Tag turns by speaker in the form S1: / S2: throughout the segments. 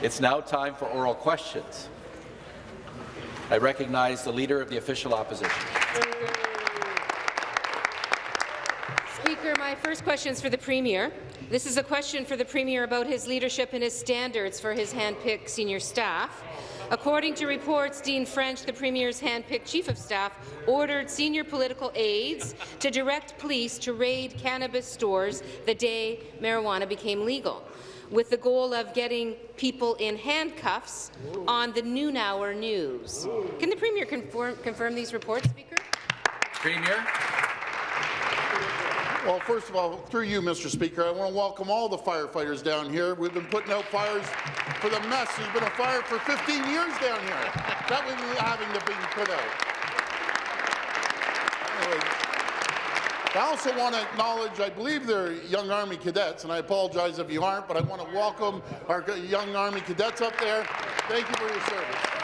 S1: It's now time for oral questions. I recognize the Leader of the Official Opposition.
S2: Speaker, my first question is for the Premier. This is a question for the Premier about his leadership and his standards for his hand-picked senior staff. According to reports, Dean French, the Premier's hand-picked Chief of Staff, ordered senior political aides to direct police to raid cannabis stores the day marijuana became legal, with the goal of getting people in handcuffs on the noon hour news. Can the Premier confirm, confirm these reports, Speaker?
S1: Premier.
S3: Well, first of all, through you, Mr. Speaker, I want to welcome all the firefighters down here. We've been putting out fires for the mess. There's been a fire for 15 years down here. That was having to be put out. Anyway, I also want to acknowledge, I believe they're young Army cadets, and I apologize if you aren't, but I want to welcome our young Army cadets up there. Thank you for your service.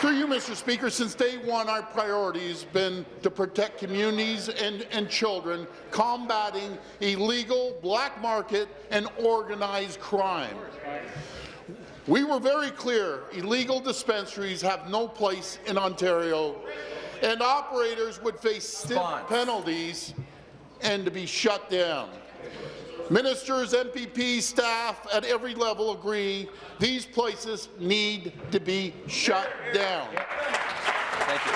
S3: Through you, Mr. Speaker, since day one, our priority has been to protect communities and, and children, combating illegal, black market, and organized crime. We were very clear, illegal dispensaries have no place in Ontario, and operators would face stiff penalties and to be shut down. Ministers, MPPs, staff at every level agree these places need to be shut down.
S1: Thank you.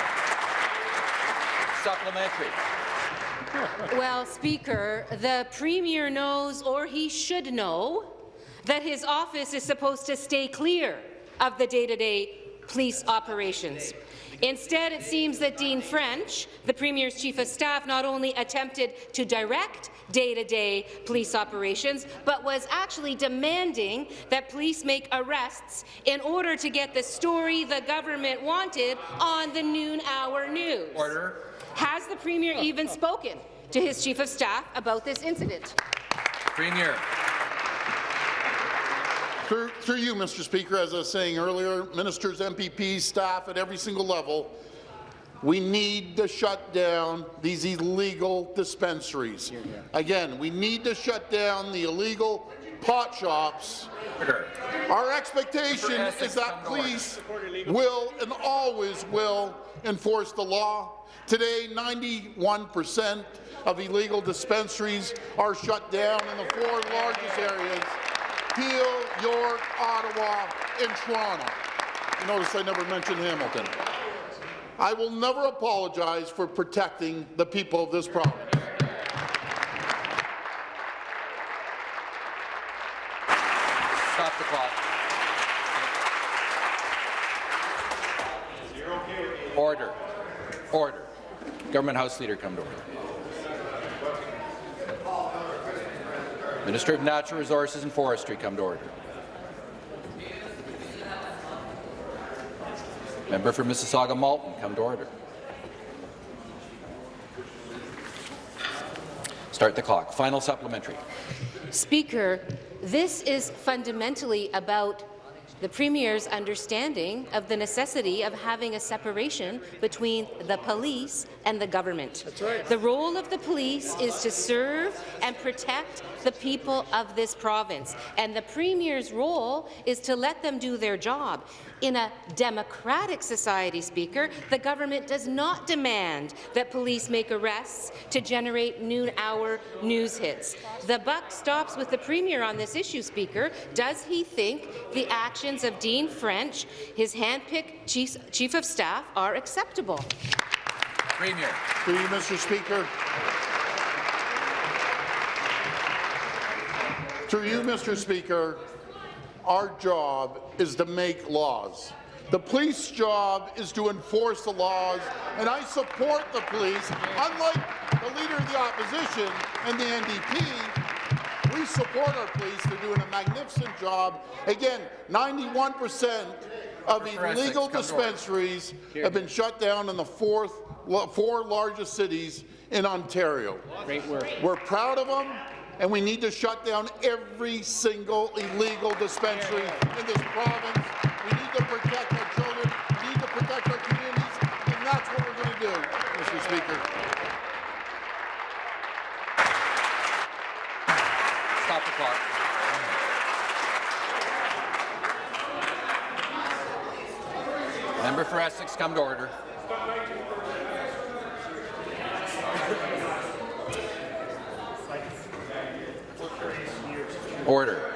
S1: Supplementary.
S2: Well, Speaker, the Premier knows, or he should know, that his office is supposed to stay clear of the day-to-day -day police operations. Instead, it seems that Dean French, the Premier's Chief of Staff, not only attempted to direct day-to-day -day police operations, but was actually demanding that police make arrests in order to get the story the government wanted on the noon hour news.
S1: Order.
S2: Has the Premier even spoken to his Chief of Staff about this incident?
S1: Premier.
S3: Through, through, you, Mr. Speaker, as I was saying earlier, ministers, MPPs, staff at every single level we need to shut down these illegal dispensaries. Again, we need to shut down the illegal pot shops. Our expectation is that police will and always will enforce the law. Today, 91% of illegal dispensaries are shut down in the four largest areas, Peel, York, Ottawa, and Toronto. You notice I never mentioned Hamilton. I will never apologize for protecting the people of this province.
S1: Stop the clock. Order. Order. Government House Leader come to order. Minister of Natural Resources and Forestry come to order. Member for Mississauga Malton, come to order. Start the clock. Final supplementary.
S2: Speaker, this is fundamentally about the Premier's understanding of the necessity of having a separation between the police and the government.
S3: That's right.
S2: The role of the police is to serve and protect the people of this province, and the Premier's role is to let them do their job. In a democratic society, Speaker, the government does not demand that police make arrests to generate noon-hour news hits. The buck stops with the Premier on this issue, Speaker. Does he think the actions of Dean French, his hand-picked chief, chief of staff, are acceptable?
S1: Premier.
S3: Through you, Mr. Speaker. Through you, Mr. Speaker, our job is to make laws. The police job is to enforce the laws, and I support the police. Unlike the Leader of the Opposition and the NDP, we support our police. They're doing a magnificent job. Again, 91 percent of illegal dispensaries have been shut down in the fourth, four largest cities in Ontario.
S4: Great work.
S3: We're proud of them and we need to shut down every single illegal dispensary in this province. We need to protect our children, we need to protect our communities, and that's what we're going to do. Mr. Speaker.
S1: Stop the clock. Member for Essex, come to order. Order.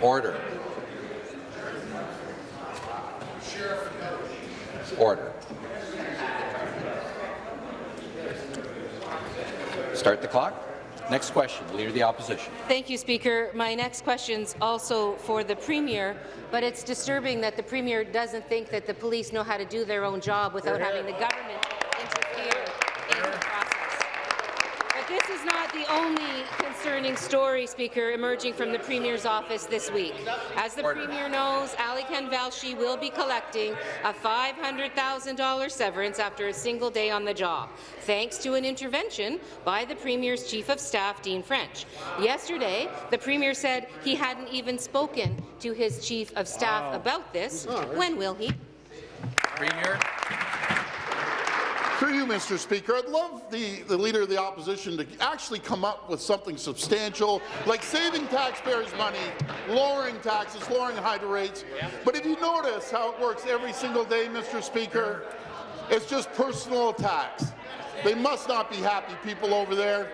S1: Order. Order. Start the clock. Next question, Leader of the Opposition.
S2: Thank you, Speaker. My next question is also for the Premier, but it's disturbing that the Premier doesn't think that the police know how to do their own job without having the government interfere in the process. But this is not the only concerning story, Speaker, emerging from the Premier's office this week. As the
S1: Order.
S2: Premier knows, Alykhan Velshi will be collecting a $500,000 severance after a single day on the job, thanks to an intervention by the Premier's Chief of Staff, Dean French. Yesterday, the Premier said he hadn't even spoken to his Chief of Staff about this. When will he?
S1: Premier.
S3: Through you, Mr. Speaker, I'd love the, the Leader of the Opposition to actually come up with something substantial, like saving taxpayers' money, lowering taxes, lowering hydro rates. But if you notice how it works every single day, Mr. Speaker, it's just personal attacks. They must not be happy people over there.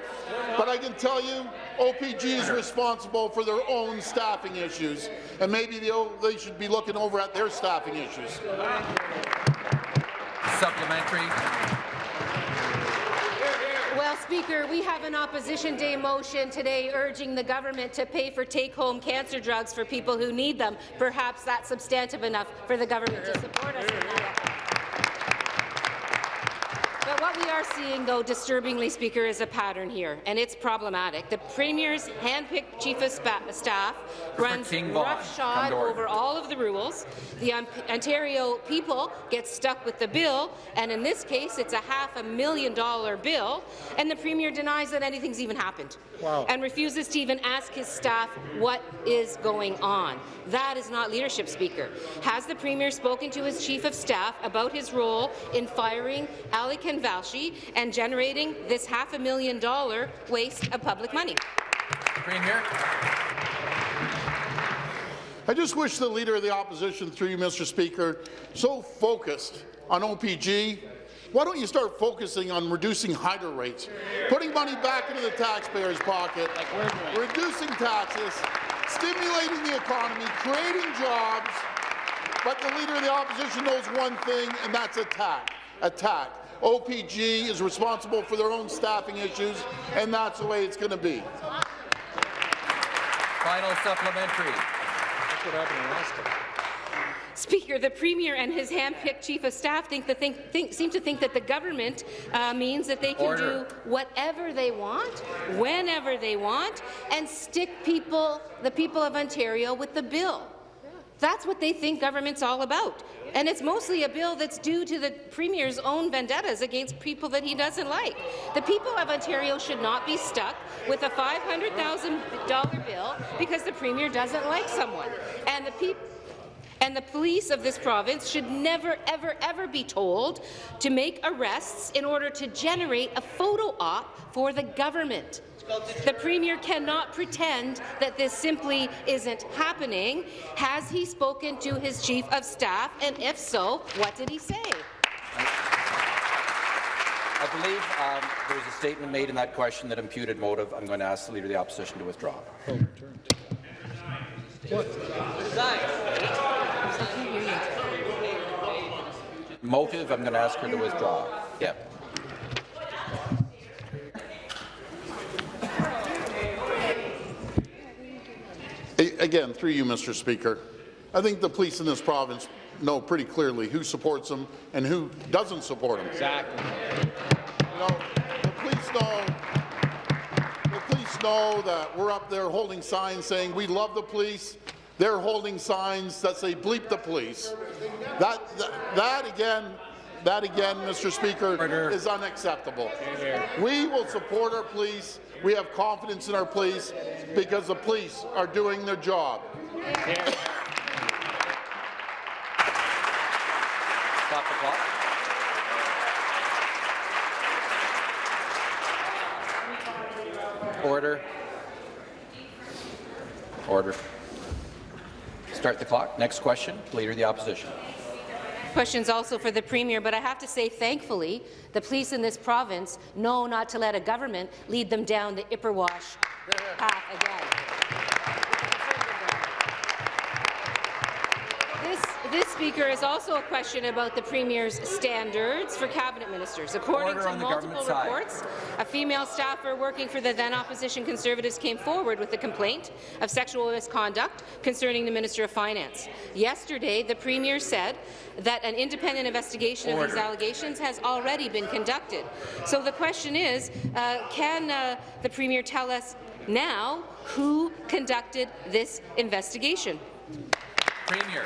S3: But I can tell you, OPG is responsible for their own staffing issues, and maybe they, they should be looking over at their staffing issues.
S1: Supplementary.
S2: Well, Speaker, we have an Opposition Day motion today urging the government to pay for take-home cancer drugs for people who need them. Perhaps that's substantive enough for the government to support us in that. But what we are seeing, though, disturbingly, Speaker, is a pattern here, and it's problematic. The Premier's hand-picked Chief of Staff runs
S1: King Vaughan, come
S2: roughshod over all of the rules. The On- Ontario people get stuck with the bill, and in this case, it's a half a million dollar bill, and the Premier denies that anything's even happened and refuses to even ask his staff what is going on. That is not leadership, Speaker. Has the Premier spoken to his Chief of Staff about his role in firing Ali Kanvalshi and generating this half a million dollar waste of public money?
S1: Premier.
S3: I just wish the Leader of the Opposition, through you, Mr. Speaker, so focused on OPG, why don't you start focusing on reducing hydro rates, putting money back into the taxpayer's pocket, reducing taxes, stimulating the economy, creating jobs, but the Leader of the Opposition knows one thing, and that's attack. Attack. OPG is responsible for their own staffing issues, and that's the way it's going to be.
S1: Final supplementary.
S2: Speaker, the Premier and his hand-picked Chief of Staff think the think, think, seem to think that the government uh, means that they can
S1: Order.
S2: do whatever they want, whenever they want, and stick people, the people of Ontario, with the bill. That's what they think government's all about. And it's mostly a bill that's due to the Premier's own vendettas against people that he doesn't like. The people of Ontario should not be stuck with a $500,000 bill because the Premier doesn't like someone. And the people and the police of this province should never, ever, ever be told to make arrests in order to generate a photo op for the government. The Premier cannot pretend that this simply isn't happening. Has he spoken to his Chief of Staff, and if so, what did he say?
S1: I believe um, there was a statement made in that question that imputed motive. I'm going to ask the Leader of the Opposition to withdraw. Motive, I'm going to ask her to withdraw. Yeah.
S3: Again, through you, Mr. Speaker, I think the police in this province know pretty clearly who supports them and who doesn't support them.
S4: Exactly.
S3: You know, the police know, the police know that we're up there holding signs saying we love the police. They're holding signs that say bleep the police. That, that, that again, that again, Mr. Speaker, is unacceptable. We will support our police. We have confidence in our police because the police are doing their job.
S1: Stop the clock. Order. Order. Start the clock. Next question, Leader of the Opposition.
S2: Questions also for the Premier, but I have to say, thankfully, the police in this province know not to let a government lead them down the Ipperwash path again. This, speaker is also a question about the Premier's standards for cabinet ministers. According
S1: Order
S2: to multiple
S1: government side.
S2: reports, a female staffer working for the then opposition Conservatives came forward with a complaint of sexual misconduct concerning the Minister of Finance. Yesterday, the Premier said that an independent investigation of these allegations has already been conducted. So the question is, uh, can uh, the Premier tell us now who conducted this investigation?
S1: Premier.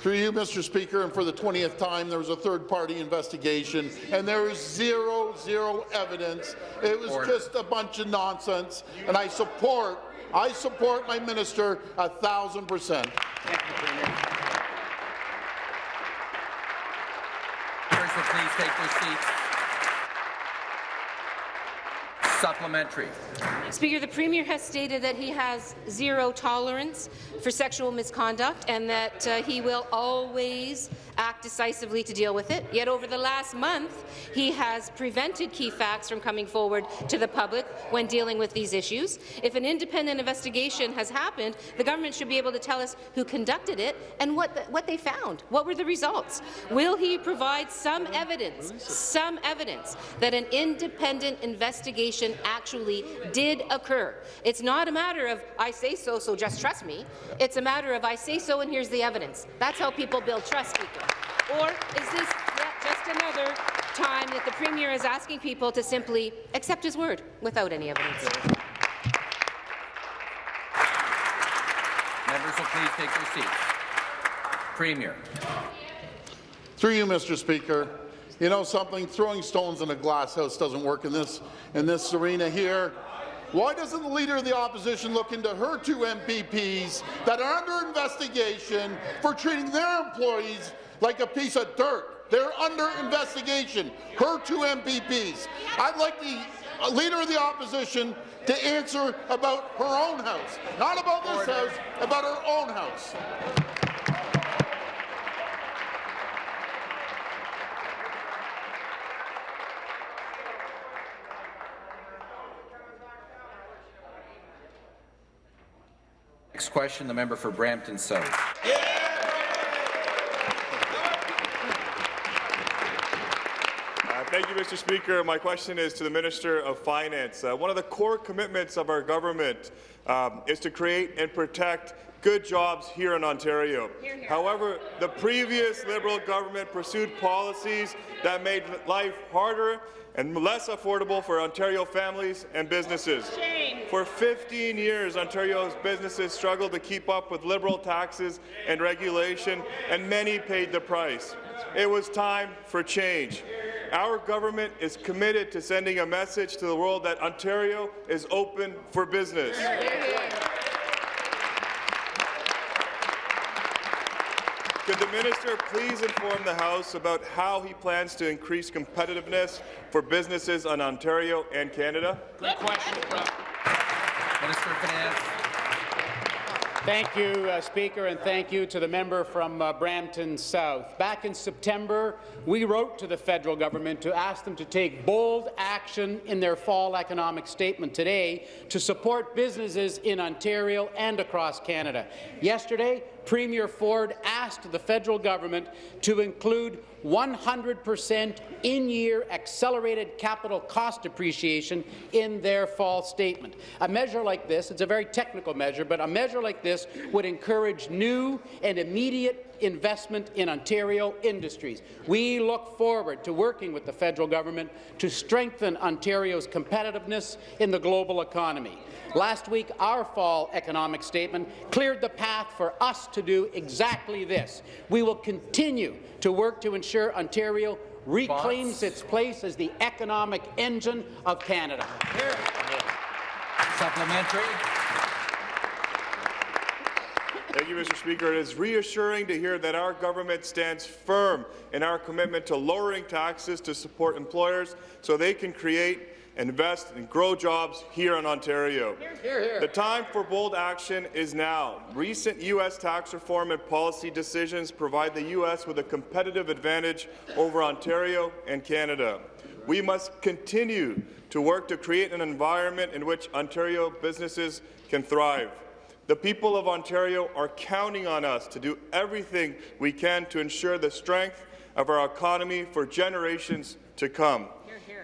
S3: Through you, Mr. Speaker, and for the 20th time, there was a third-party investigation, and there is zero, zero evidence. It was just a bunch of nonsense, and I support, I support my minister a thousand percent.
S1: Will please take their seats. Supplementary.
S2: Speaker, the Premier has stated that he has zero tolerance for sexual misconduct and that uh, he will always act decisively to deal with it. Yet over the last month, he has prevented key facts from coming forward to the public when dealing with these issues. If an independent investigation has happened, the government should be able to tell us who conducted it and what, the, what they found. What were the results? Will he provide some evidence, some evidence that an independent investigation actually did occur? It's not a matter of I say so, so just trust me. It's a matter of I say so and here's the evidence. That's how people build trust, Speaker. Or is this yet just another time that the Premier is asking people to simply accept his word without any evidence?
S1: Members will please take their seats. Premier.
S3: Through you, Mr. Speaker, you know something? Throwing stones in a glass house doesn't work in this in this arena here. Why doesn't the Leader of the Opposition look into her two MPPs that are under investigation for treating their employees like a piece of dirt? They're under investigation. Her two MPPs. I'd like the uh, Leader of the Opposition to answer about her own house, not about this house, about her own house.
S1: Next question, the member for Brampton South.
S4: Uh, Thank you, Mr. Speaker. My question is to the Minister of Finance. Uh, one of the core commitments of our government um, is to create and protect good jobs here in Ontario. However, the previous Liberal government pursued policies that made life harder and less affordable for Ontario families and businesses. For 15 years, Ontario's businesses struggled to keep up with Liberal taxes and regulation, and many paid the price. It was time for change. Our government is committed to sending a message to the world that Ontario is open for business. Could the minister please inform the House about how he plans to increase competitiveness for businesses in Ontario and Canada? Good question.
S1: Minister of Finance.
S5: Thank you, uh, Speaker, and thank you to the member from uh, Brampton South. Back in September, we wrote to the federal government to ask them to take bold action in their fall economic statement today to support businesses in Ontario and across Canada. Yesterday, Premier Ford asked the federal government to include 100% in-year accelerated capital cost depreciation in their fall statement. A measure like this, it's a very technical measure, but a measure like this would encourage new and immediate investment in Ontario industries. We look forward to working with the federal government to strengthen Ontario's competitiveness in the global economy. Last week, our fall economic statement cleared the path for us to do exactly this. We will continue to work to ensure Ontario reclaims its place as the economic engine of Canada.
S1: Supplementary.
S4: Thank Thank you, Mr. Speaker. It is reassuring to hear that our government stands firm in our commitment to lowering taxes to support employers so they can create invest and grow jobs here in Ontario. Hear, hear. The time for bold action is now. Recent U.S. tax reform and policy decisions provide the U.S. with a competitive advantage over Ontario and Canada. We must continue to work to create an environment in which Ontario businesses can thrive. The people of Ontario are counting on us to do everything we can to ensure the strength of our economy for generations to come.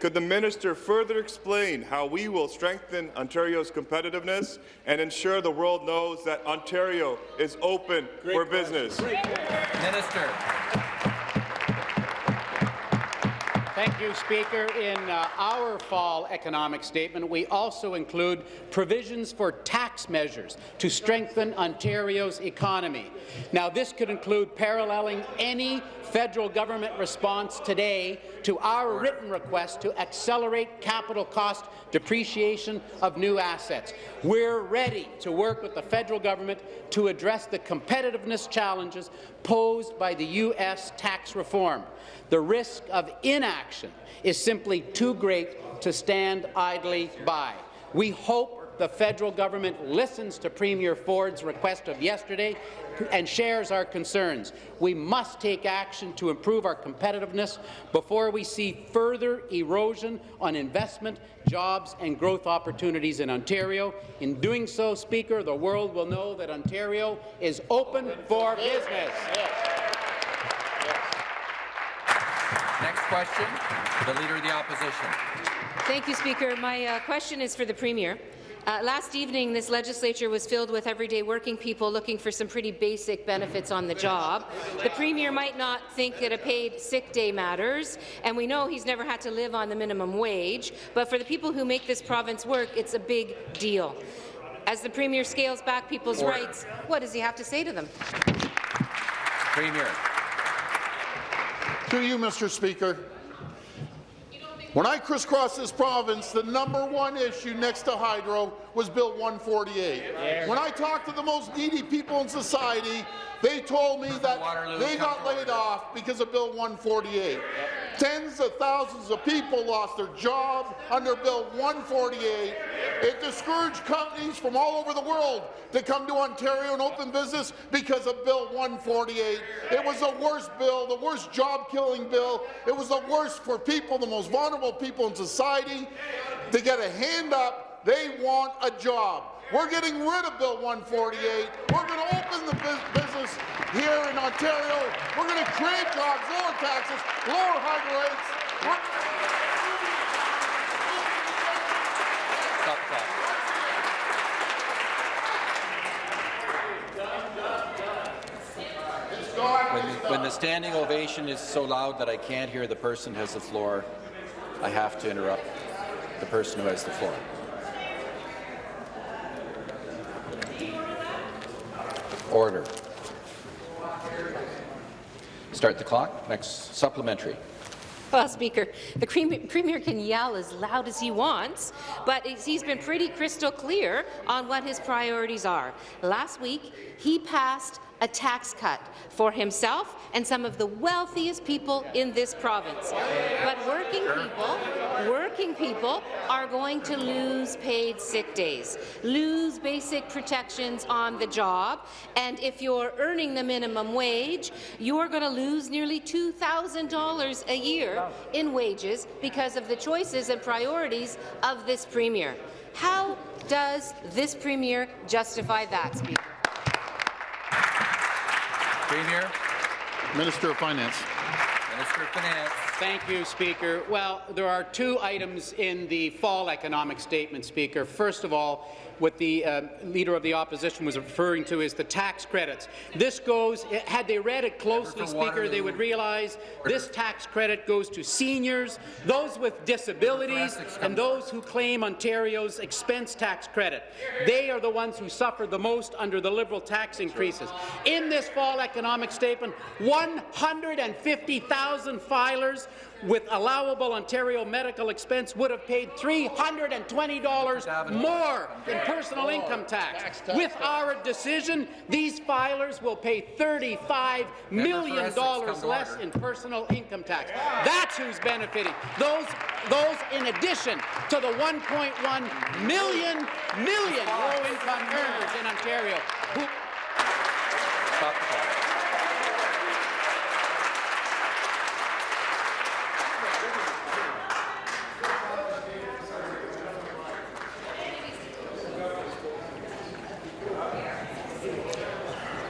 S4: Could the minister further explain how we will strengthen Ontario's competitiveness and ensure the world knows that Ontario is open Great for business?
S1: Minister.
S5: Thank you, Speaker. In uh, our fall economic statement, we also include provisions for tax measures to strengthen Ontario's economy. Now, this could include paralleling any federal government response today to our written request to accelerate capital cost depreciation of new assets. We're ready to work with the federal government to address the competitiveness challenges posed by the U.S. tax reform. The risk of inaction is simply too great to stand idly by. We hope the federal government listens to Premier Ford's request of yesterday and shares our concerns. We must take action to improve our competitiveness before we see further erosion on investment, jobs and growth opportunities in Ontario. In doing so, Speaker, the world will know that Ontario is open for business.
S1: Next question, the Leader of the Opposition.
S2: Thank you, Speaker. My uh, question is for the Premier. Uh, last evening, this legislature was filled with everyday working people looking for some pretty basic benefits on the job. The Premier might not think that a paid sick day matters, and we know he's never had to live on the minimum wage, but for the people who make this province work, it's a big deal. As the Premier scales back people's Order. rights, what does he have to say to them?
S1: Premier.
S3: To you, Mr. Speaker. When I crisscross this province, the number one issue next to hydro was Bill 148. When I talked to the most needy people in society, they told me that they got laid off because of Bill 148. Tens of thousands of people lost their job under Bill 148. It discouraged companies from all over the world to come to Ontario and open business because of Bill 148. It was the worst bill, the worst job-killing bill. It was the worst for people, the most vulnerable people in society, to get a hand up. They want a job. We're getting rid of Bill 148. We're going to open the business here in Ontario. We're going to create jobs, lower taxes, lower hydro rates.
S1: Stop When, when the standing ovation is so loud that I can't hear the person has the floor, I have to interrupt the person who has the floor. Order. Start the clock. Next supplementary.
S2: Well, Speaker, the Premier can yell as loud as he wants, but he's been pretty crystal clear on what his priorities are. Last week, he passed a tax cut for himself and some of the wealthiest people in this province. But working people, working people are going to lose paid sick days, lose basic protections on the job, and if you're earning the minimum wage, you're going to lose nearly $2,000 a year in wages because of the choices and priorities of this Premier. How does this Premier justify that, Speaker?
S1: Premier.
S3: Minister of Finance.
S1: Minister of Finance.
S5: Thank you, Speaker. Well, there are two items in the fall economic statement, Speaker. First of all, what the uh, Leader of the Opposition was referring to is the tax credits. This goes, had they read it closely, Speaker, they would realize this tax credit goes to seniors, those with disabilities, and those who claim Ontario's expense tax credit. They are the ones who suffer the most under the Liberal tax increases. In this fall economic statement, 150,000 filers with allowable Ontario medical expense would have paid $320 more in personal income tax. With our decision, these filers will pay $35 million
S1: Essex, come to
S5: less in personal income tax. That's who's benefiting. Those, those in addition to the 1.1 million, million low-income earners in Ontario who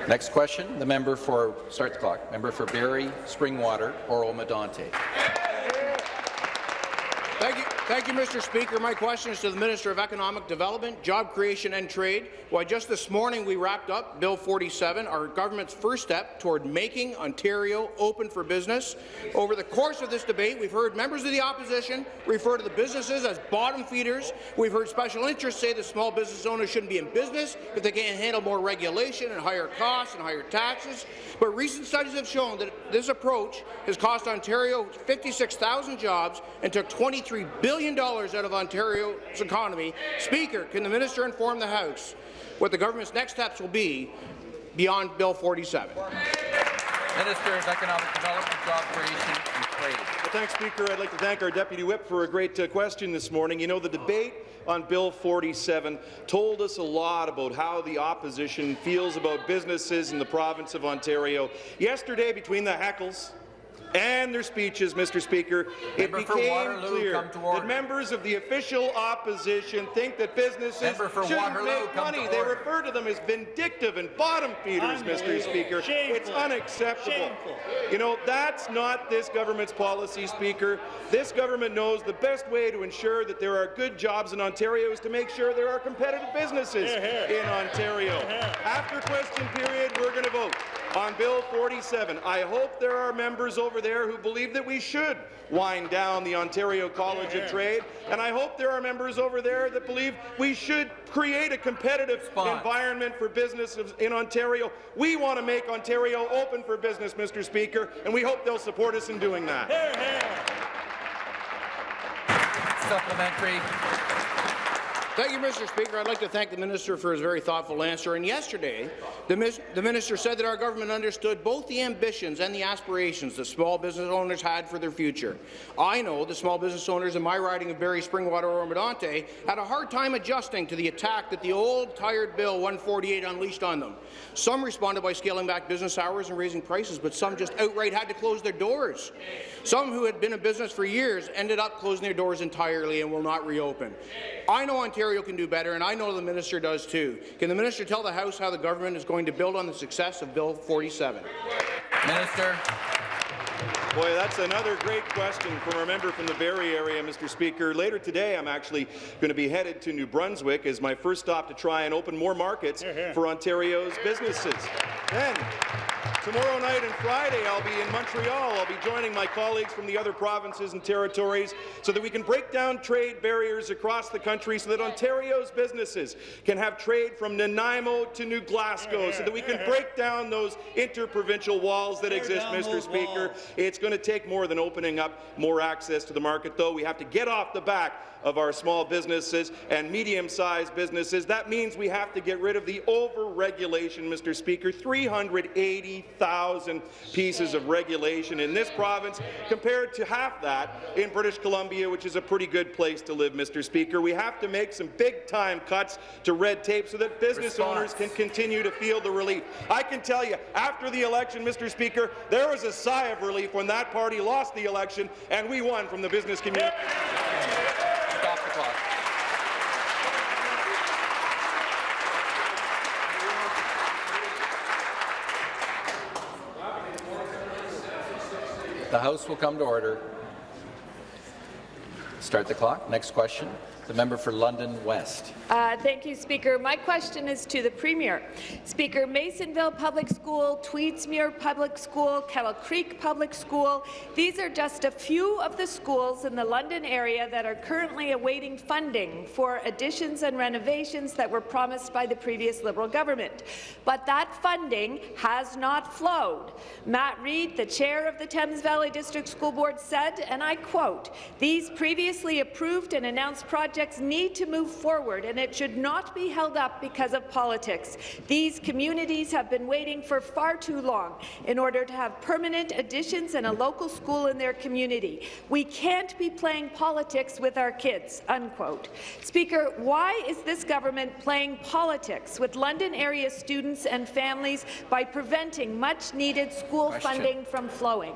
S1: Next question, the member for, start the clock, member for Barrie, Springwater, Oro Medonte.
S6: Thank you, Mr. Speaker. My question is to the Minister of Economic Development, Job Creation and Trade. Why, just this morning we wrapped up Bill 47, our government's first step toward making Ontario open for business. Over the course of this debate, we've heard members of the opposition refer to the businesses as bottom feeders. We've heard special interests say that small business owners shouldn't be in business if they can't handle more regulation and higher costs and higher taxes. But recent studies have shown that this approach has cost Ontario 56,000 jobs and took $23 billion out of Ontario's economy. Speaker, can the minister inform the House what the government's next steps will be beyond Bill 47?
S1: Minister of Economic Development, Job Creation and Trade.
S7: Well, thanks, Speaker. I'd like to thank our Deputy Whip for a great uh, question this morning. You know, the debate on Bill 47 told us a lot about how the opposition feels about businesses in the province of Ontario. Yesterday, between the heckles and their speeches, Mr. Speaker,
S1: Member
S7: it became
S1: Waterloo,
S7: clear
S1: come to order.
S7: that members of the official opposition think that businesses shouldn't make money. They
S1: order.
S7: refer to them as vindictive and bottom feeders, Mr. Speaker. It's unacceptable. You know, that's not this government's policy, Speaker. This government knows the best way to ensure that there are good jobs in Ontario is to make sure there are competitive businesses in Ontario. After question period, we're going to vote on Bill 47. I hope there are members over there who believe that we should wind down the Ontario College of Trade, and I hope there are members over there that believe we should create a competitive
S1: Response.
S7: environment for business in Ontario. We want to make Ontario open for business, Mr. Speaker, and we hope they'll support us in doing that.
S1: Supplementary.
S6: Thank you, Mr. Speaker. I'd like to thank the minister for his very thoughtful answer. And yesterday, the, the minister said that our government understood both the ambitions and the aspirations that small business owners had for their future. I know the small business owners in my riding of Barrie, Springwater, Oro Medonte had a hard time adjusting to the attack that the old, tired Bill 148 unleashed on them. Some responded by scaling back business hours and raising prices, but some just outright had to close their doors. Some who had been in business for years ended up closing their doors entirely and will not reopen. I know Ontario can do better, and I know the minister does too. Can the minister tell the House how the government is going to build on the success of Bill 47?
S1: Minister.
S7: Boy, that's another great question from a member from the Barrie area, Mr. Speaker. Later today, I'm actually going to be headed to New Brunswick as my first stop to try and open more markets for Ontario's businesses. Then, tomorrow night and Friday, I'll be in Montreal. I'll be joining my colleagues from the other provinces and territories so that we can break down trade barriers across the country so that Ontario's businesses can have trade from Nanaimo to New Glasgow, so that we can break down those interprovincial walls that exist, Mr. Speaker. It's going to take more than opening up more access to the market, though. We have to get off the back of our small businesses and medium-sized businesses. That means we have to get rid of the over-regulation, Mr. Speaker. 380,000 pieces of regulation in this province compared to half that in British Columbia, which is a pretty good place to live, Mr. Speaker. We have to make some big-time cuts to red tape so that business
S1: Response.
S7: owners can continue to feel the relief. I can tell you, after the election, Mr. Speaker, there was a sigh of relief when that party lost the election and we won from the business community.
S1: Stop the clock. The House will come to order. Start the clock. Next question. The member for London West.
S8: Uh, thank you, Speaker. My question is to the Premier. Speaker, Masonville Public School, Tweedsmuir Public School, Kettle Creek Public School, these are just a few of the schools in the London area that are currently awaiting funding for additions and renovations that were promised by the previous Liberal government. But that funding has not flowed. Matt Reid, the chair of the Thames Valley District School Board, said, and I quote, these previously approved and announced projects need to move forward, and it should not be held up because of politics. These communities have been waiting for far too long in order to have permanent additions and a local school in their community. We can't be playing politics with our kids." Unquote. Speaker, why is this government playing politics with London area students and families by preventing much-needed school
S1: Question.
S8: funding from flowing?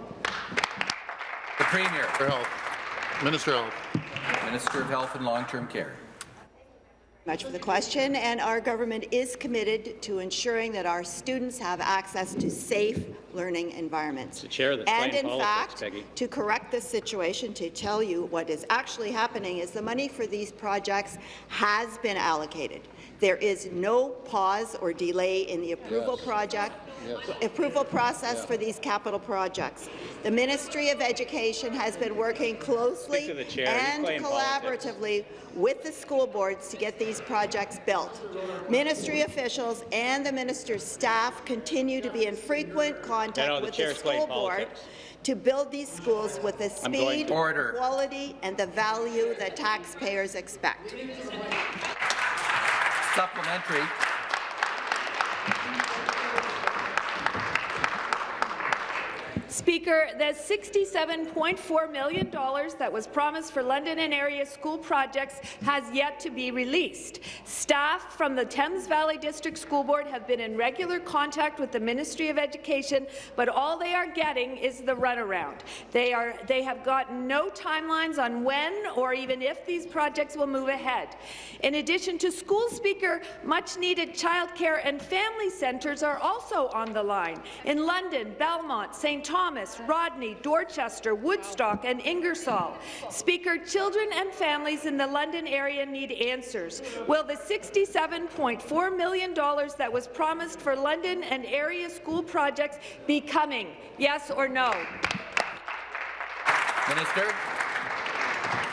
S1: The Premier.
S3: For Health. Minister of Health.
S1: Minister of Health and Long-Term Care.
S9: much for the question, and our government is committed to ensuring that our students have access to safe learning environments.
S10: the chair that's
S9: and
S10: playing
S9: in
S10: politics,
S9: fact,
S10: Peggy.
S9: to correct this situation, to tell you what is actually happening is the money for these projects has been allocated. There is no pause or delay in the approval
S3: Yes.
S9: project
S3: Yes.
S9: approval process
S3: Yeah.
S9: for these capital projects. The Ministry of Education has been working closely
S10: Speak to the chair. He's
S9: and
S10: playing politics.
S9: collaboratively with the school boards to get these projects built. Ministry officials and the minister's staff continue to be in frequent contact
S10: No, no, the
S9: with the school board
S10: politics.
S9: to build these schools with the speed,
S1: Order.
S9: quality, and the value that taxpayers expect.
S1: Supplementary.
S8: Speaker, the $67.4 million that was promised for London and area school projects has yet to be released. Staff from the Thames Valley District School Board have been in regular contact with the Ministry of Education, but all they are getting is the runaround. They, are, they have got no timelines on when or even if these projects will move ahead. In addition to school speaker, much-needed childcare and family centres are also on the line. In London, Belmont, St. Thomas, Rodney, Dorchester, Woodstock and Ingersoll. Speaker, children and families in the London area need answers. Will the $67.4 million that was promised for London and area school projects be coming? Yes or no?
S1: Minister.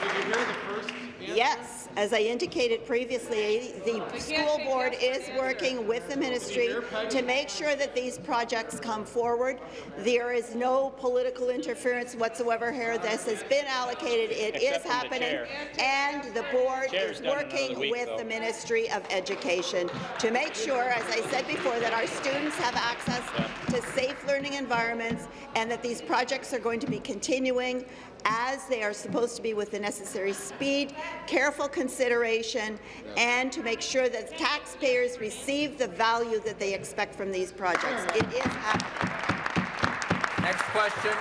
S1: Did you hear the first?
S9: Yes, as I indicated previously, the school board is working with the ministry to make sure that these projects come forward. There is no political interference whatsoever here. This has been allocated. It is
S10: Except the
S9: happening, and the board is working
S10: week,
S9: with
S10: though.
S9: the Ministry of Education to make sure, as I said before, that our students have access to safe learning environments and that these projects are going to be continuing as they are supposed to be with the necessary speed, careful consideration, and to make sure that taxpayers receive the value that they expect from these projects. It is happening.
S1: Next question,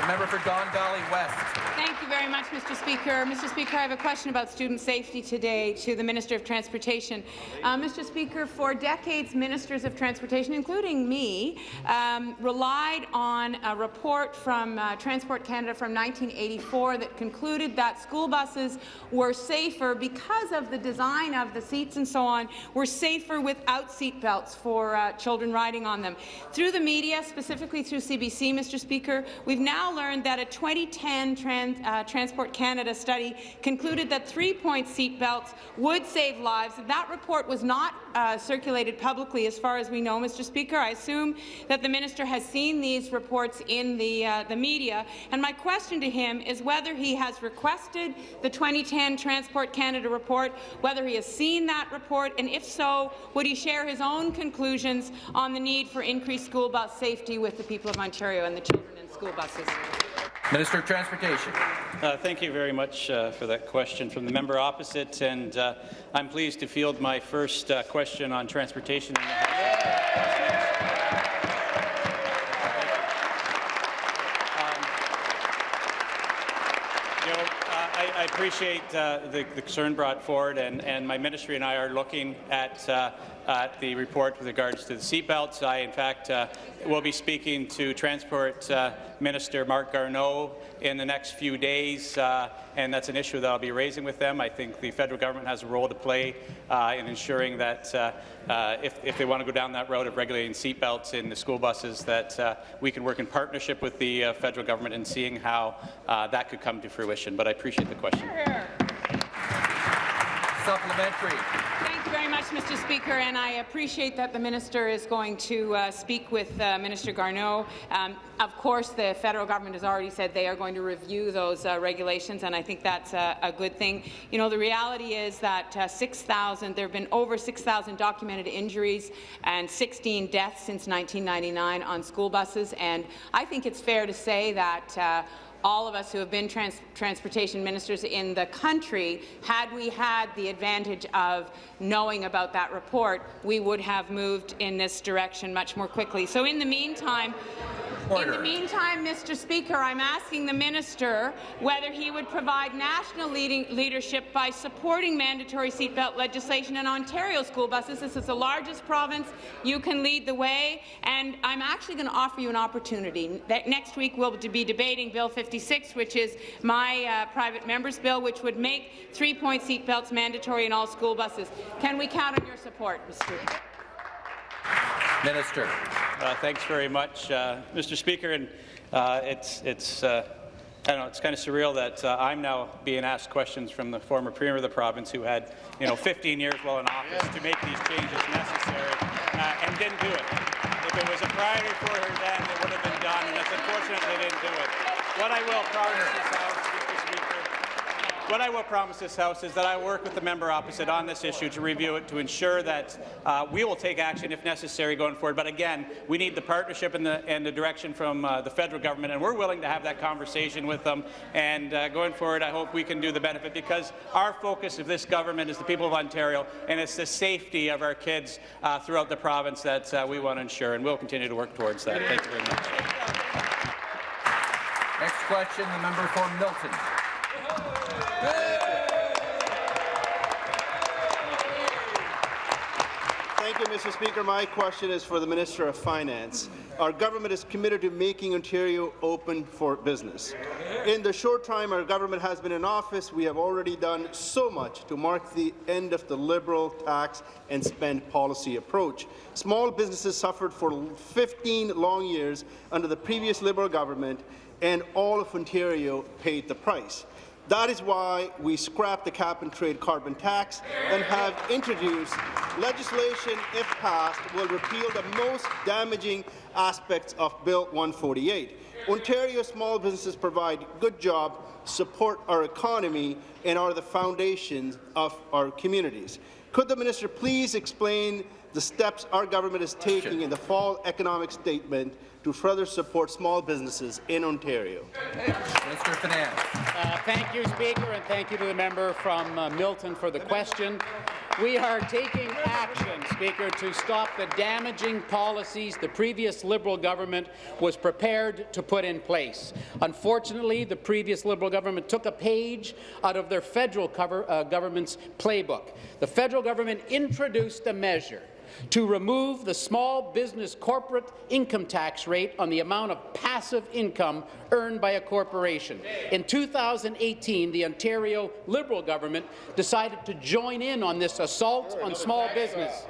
S1: the member for Don Valley West.
S11: Thank you very much, Mr. Speaker. Mr. Speaker, I have a question about student safety today to the Minister of Transportation. Uh, Mr. Speaker, for decades, ministers of transportation, including me, um, relied on a report from uh, Transport Canada from 1984 that concluded that school buses were safer because of the design of the seats and so on, were safer without seat belts for uh, children riding on them. Through the media, specifically through CBC, Mr. Speaker, we've now learned that a 2010 trans, uh, Transport Canada study concluded that three-point seat belts would save lives. That report was not uh, circulated publicly, as far as we know, Mr. Speaker. I assume that the minister has seen these reports in the, uh, the media, and my question to him is whether he has requested the 2010 Transport Canada report, whether he has seen that report, and if so, would he share his own conclusions on the need for increased school bus safety with the people of Ontario and the children school buses?
S1: Minister of Transportation.
S10: Uh, thank you very much uh, for that question from the member opposite, and uh, I'm pleased to field my first uh, question on transportation. In the House. Um, you know, I, I appreciate uh, the, the concern brought forward, and, and my ministry and I are looking at, uh, at the report with regards to the seatbelts. I, in fact, uh, will be speaking to Transport uh, Minister Marc Garneau in the next few days, uh, and that's an issue that I'll be raising with them. I think the federal government has a role to play uh, in ensuring that uh, uh, if, if they want to go down that road of regulating seatbelts in the school buses, that we can work in partnership with the federal government in seeing how that could come to fruition. But I appreciate the question.
S1: Supplementary.
S11: Thank you very much, Mr. Speaker, and I appreciate that the minister is going to uh, speak with uh, Minister Garneau. Um, of course, the federal government has already said they are going to review those uh, regulations, and I think that's a, good thing. You know, the reality is that uh, 6,000, there have been over 6,000 documented injuries and 16 deaths since 1999 on school buses, and I think it's fair to say that uh, all of us who have been trans transportation ministers in the country, had we had the advantage of knowing about that report, we would have moved in this direction much more quickly. So in the meantime,
S1: Order.
S11: in the meantime, Mr. Speaker, I'm asking the minister whether he would provide national leading leadership by supporting mandatory seatbelt legislation in Ontario school buses. This is the largest province. You can lead the way, and I'm actually going to offer you an opportunity. That next week we'll be debating Bill 56, which is my uh, private member's bill, which would make three-point seatbelts mandatory in all school buses. Can we count on your support, Mr. Speaker?
S1: Minister.
S10: Uh, thanks very much, uh, Mr. Speaker. And uh, it's it's. Uh, I don't know, it's kind of surreal that uh, I'm now being asked questions from the former Premier of the province who had, you know, 15 years while in office to make these changes necessary uh, and didn't do it. If it was a priority for her then, it would have been done, and it's unfortunate they it. What I will promise this House, Speaker, what I will promise this House is that I work with the member opposite on this issue to review it to ensure that uh, we will take action if necessary going forward. But again, we need the partnership and the, and the direction from uh, the federal government, and we're willing to have that conversation with them. And uh, going forward, I hope we can do the benefit because our focus of this government is the people of Ontario, and it's the safety of our kids uh, throughout the province that uh, we want to ensure, and we'll continue to work towards that. Thank you very much.
S1: Question, the member for Milton.
S12: Thank you, Mr. Speaker. My question is for the Minister of Finance. Our government is committed to making Ontario open for business. In the short time our government has been in office, we have already done so much to mark the end of the Liberal tax and spend policy approach. Small businesses suffered for 15 long years under the previous Liberal government, and all of Ontario paid the price. That is why we scrapped the cap-and-trade carbon tax and have introduced legislation, if passed, will repeal the most damaging aspects of Bill 148. Ontario small businesses provide good jobs, support our economy, and are the foundations of our communities. Could the minister please explain the steps our government is taking in the fall economic statement to further support small businesses in Ontario?
S1: Minister of Finance.
S5: Uh, thank you, Speaker, and thank you to the member from uh, Milton for the question. We are taking action, Speaker, to stop the damaging policies the previous Liberal government was prepared to put in place. Unfortunately, the previous Liberal government took a page out of their federal cover, uh, government's playbook. The federal government introduced a measure to remove the small business corporate income tax rate on the amount of passive income earned by a corporation. In 2018, the Ontario Liberal government decided to join in on this assault on small business.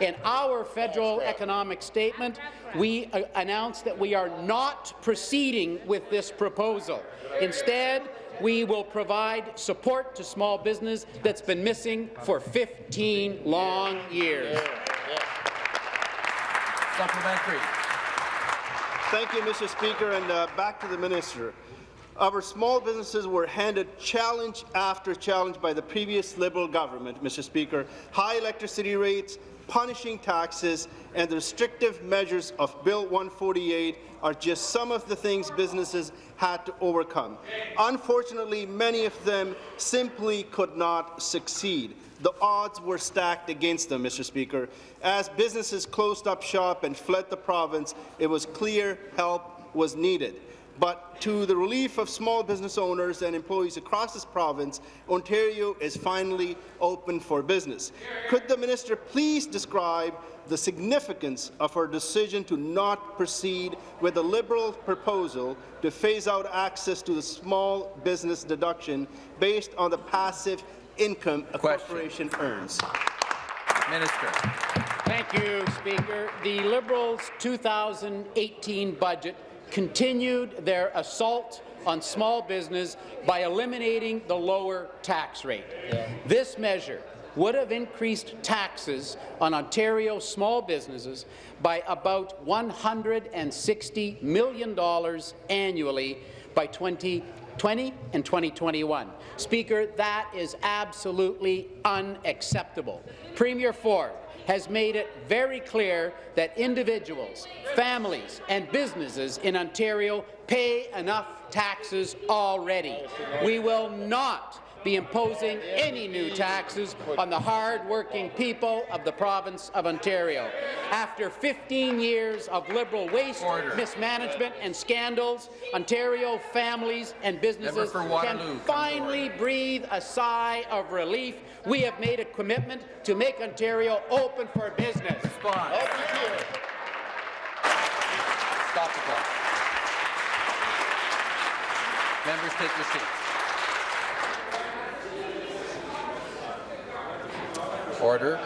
S5: In our federal economic statement, we uh, announced that we are not proceeding with this proposal. Instead, we will provide support to small business that's been missing for 15 long years.
S1: Supplementary.
S12: Thank you, Mr. Speaker, and uh, back to the minister. Our small businesses were handed challenge after challenge by the previous Liberal government, Mr. Speaker. High electricity rates, punishing taxes, and the restrictive measures of Bill 148 are just some of the things businesses had to overcome. Unfortunately, many of them simply could not succeed. The odds were stacked against them, Mr. Speaker. As businesses closed up shop and fled the province, it was clear help was needed. but to the relief of small business owners and employees across this province, Ontario is finally open for business. Could the minister please describe the significance of her decision to not proceed with the Liberal proposal to phase out access to the small business deduction based on the passive income a
S1: Question.
S12: corporation earns?
S1: Minister.
S5: Thank you, Speaker. The Liberals' 2018 budget continued their assault on small business by eliminating the lower tax rate. This measure would have increased taxes on Ontario small businesses by about $160 million annually by 2020 and 2021. Speaker, that is absolutely unacceptable. Premier Ford has made it very clear that individuals, families and businesses in Ontario pay enough taxes already. We will not be imposing any new taxes on the hard-working people of the province of Ontario. After 15 years of Liberal waste,
S1: Order.
S5: mismanagement and scandals, Ontario families and businesses can
S1: Waterloo, come to
S5: finally breathe a sigh of relief. We have made a commitment to make Ontario open for business.
S1: Response. Stop the clock. Members, take your seats. Order.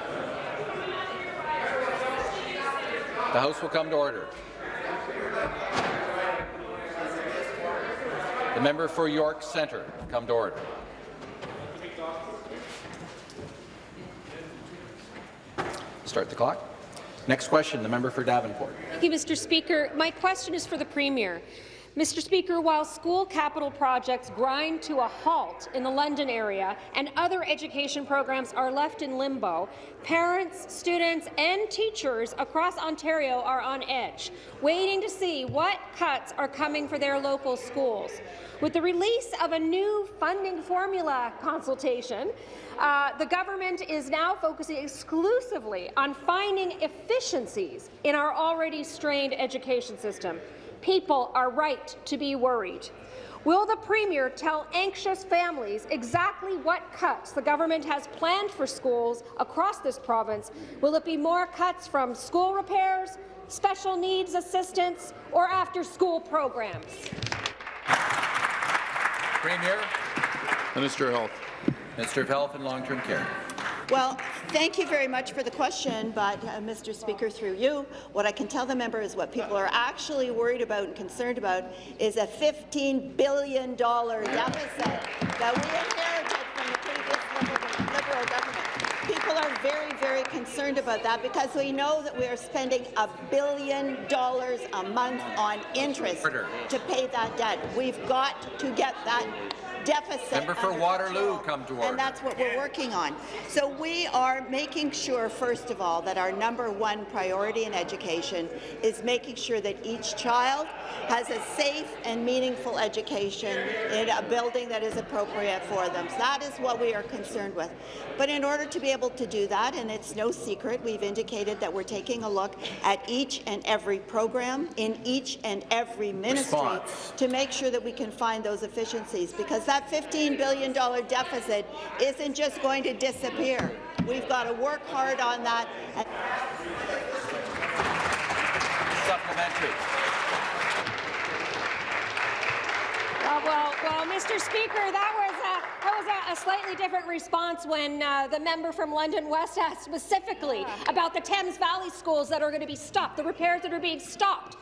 S1: The House will come to order. The member for York Centre, come to order. Start the clock. Next question, the member for Davenport.
S13: Thank you, Mr. Speaker. My question is for the Premier. Mr. Speaker, while school capital projects grind to a halt in the London area and other education programs are left in limbo, parents, students and teachers across Ontario are on edge, waiting to see what cuts are coming for their local schools. With the release of a new funding formula consultation, uh, the government is now focusing exclusively on finding efficiencies in our already strained education system. People are right to be worried. Will the Premier tell anxious families exactly what cuts the government has planned for schools across this province? Will it be more cuts from school repairs, special needs assistance, or after-school programs?
S1: Premier.
S3: Minister of Health.
S1: Minister of Health and Long-Term Care.
S9: Well, thank you very much for the question, but, uh, Mr. Speaker, through you, what I can tell the member is what people are actually worried about and concerned about is a $15 billion deficit that we inherited from the previous Liberal, Liberal government. People are very, very concerned about that because we know that we are spending a billion dollars a month on interest to pay that debt. We've got to get that deficit
S1: Member for Waterloo,
S9: control,
S1: come to order.
S9: And that's what we're working on. So we are making sure, first of all, that our number one priority in education is making sure that each child has a safe and meaningful education in a building that is appropriate for them. So that is what we are concerned with. But in order to be able to do that, and it's no secret, we've indicated that we're taking a look at each and every program in each and every ministry
S1: Response.
S9: to make sure that we can find those efficiencies, because that $15 billion deficit isn't just going to disappear. We've got to work hard on that.
S1: Supplementary.
S13: Uh, well, well, Mr. Speaker, that was a, that was a, a slightly different response when uh, the member from London West asked specifically about the Thames Valley schools that are going to be stopped, the repairs that are being stopped.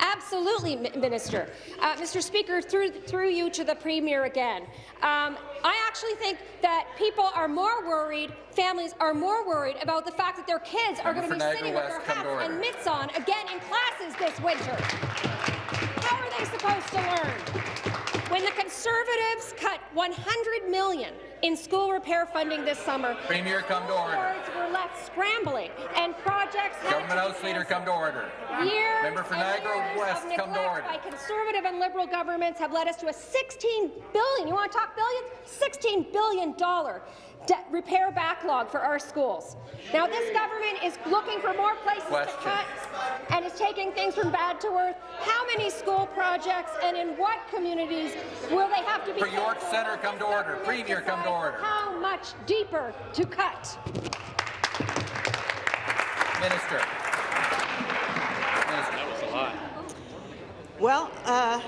S13: Absolutely, Minister. Uh, Mr. Speaker, through, through you to the Premier again. Um, I actually think that people are more worried, families are more worried about the fact that their kids are going to be
S1: for
S13: sitting
S1: Niagara
S13: with their hats and mitts on again in classes this winter. How are they supposed to learn? When the Conservatives cut 100 million in school repair funding this summer,
S1: Premier, come to order.
S13: boards were left scrambling, and projects
S1: Government House Leader, come to order.
S13: Years
S1: Member for Niagara West, come to order.
S13: by Conservative and Liberal governments have led us to a 16 billion, you want to talk billions? $16 billion de- repair backlog for our schools. Now, this government is looking for more places
S1: Question.
S13: to cut and is taking things from bad to worse. How many school projects and in what communities will they have to be
S1: For York? Centre, come to order.
S13: Government
S1: Premier, come to order.
S13: How much deeper to cut?
S1: Minister.
S10: That was a lot.
S9: Well, uh,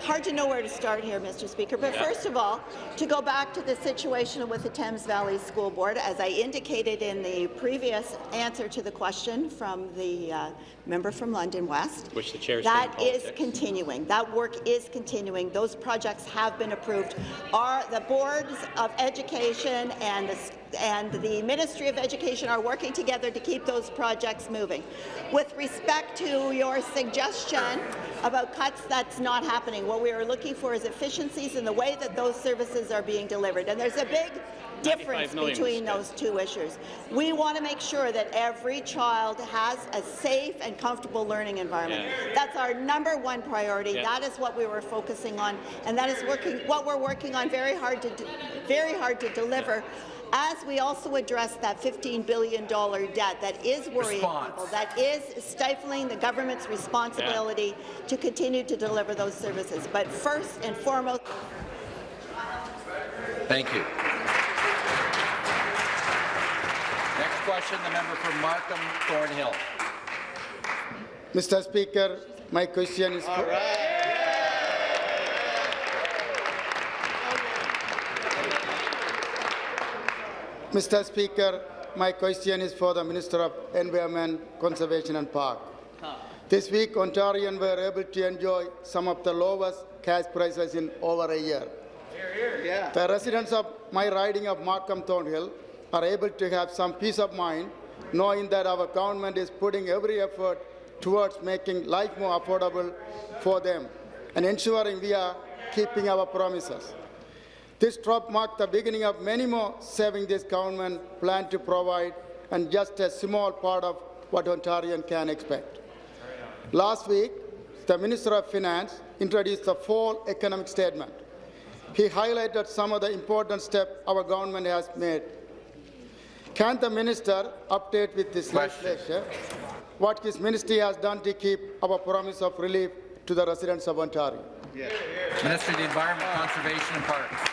S9: it's hard to know where to start here, Mr. Speaker. But first of all, to go back to the situation with the Thames Valley School Board, as I indicated in the previous answer to the question from the uh, member from London West,
S10: Which the chair is
S9: that is continuing. That work is continuing. Those projects have been approved. Our, the boards of education and the and the Ministry of Education are working together to keep those projects moving. With respect to your suggestion about cuts, that's not happening. What we are looking for is efficiencies in the way that those services are being delivered. And there's a big difference between those two issues. We want to make sure that every child has a safe and comfortable learning environment.
S10: Yeah.
S9: That's our number one priority.
S10: Yeah.
S9: That is what we were focusing on, and that is working what we're working on very hard to very hard to deliver. As we also address that $15 billion debt that is worrying
S1: Response.
S9: people, that is stifling the government's responsibility to continue to deliver those services. But first and foremost,
S1: Thank you. Next question, the member from Markham Thornhill.
S14: Mr. Speaker, my question is for, Mr. Speaker, my question is for the Minister of Environment, Conservation and Park. This week, Ontarians were able to enjoy some of the lowest cash prices in over a year. Yeah. The residents of my riding of Markham Thornhill are able to have some peace of mind knowing that our government is putting every effort towards making life more affordable for them and ensuring we are keeping our promises. This drop marked the beginning of many more savings this government plan to provide and just a small part of what Ontarian can expect. Last week, the Minister of Finance introduced the fall economic statement. He highlighted some of the important steps our government has made. Can the minister update with this legislation what his ministry has done to keep our promise of relief to the residents of Ontario?
S1: Minister of the Environment, Conservation and Parks.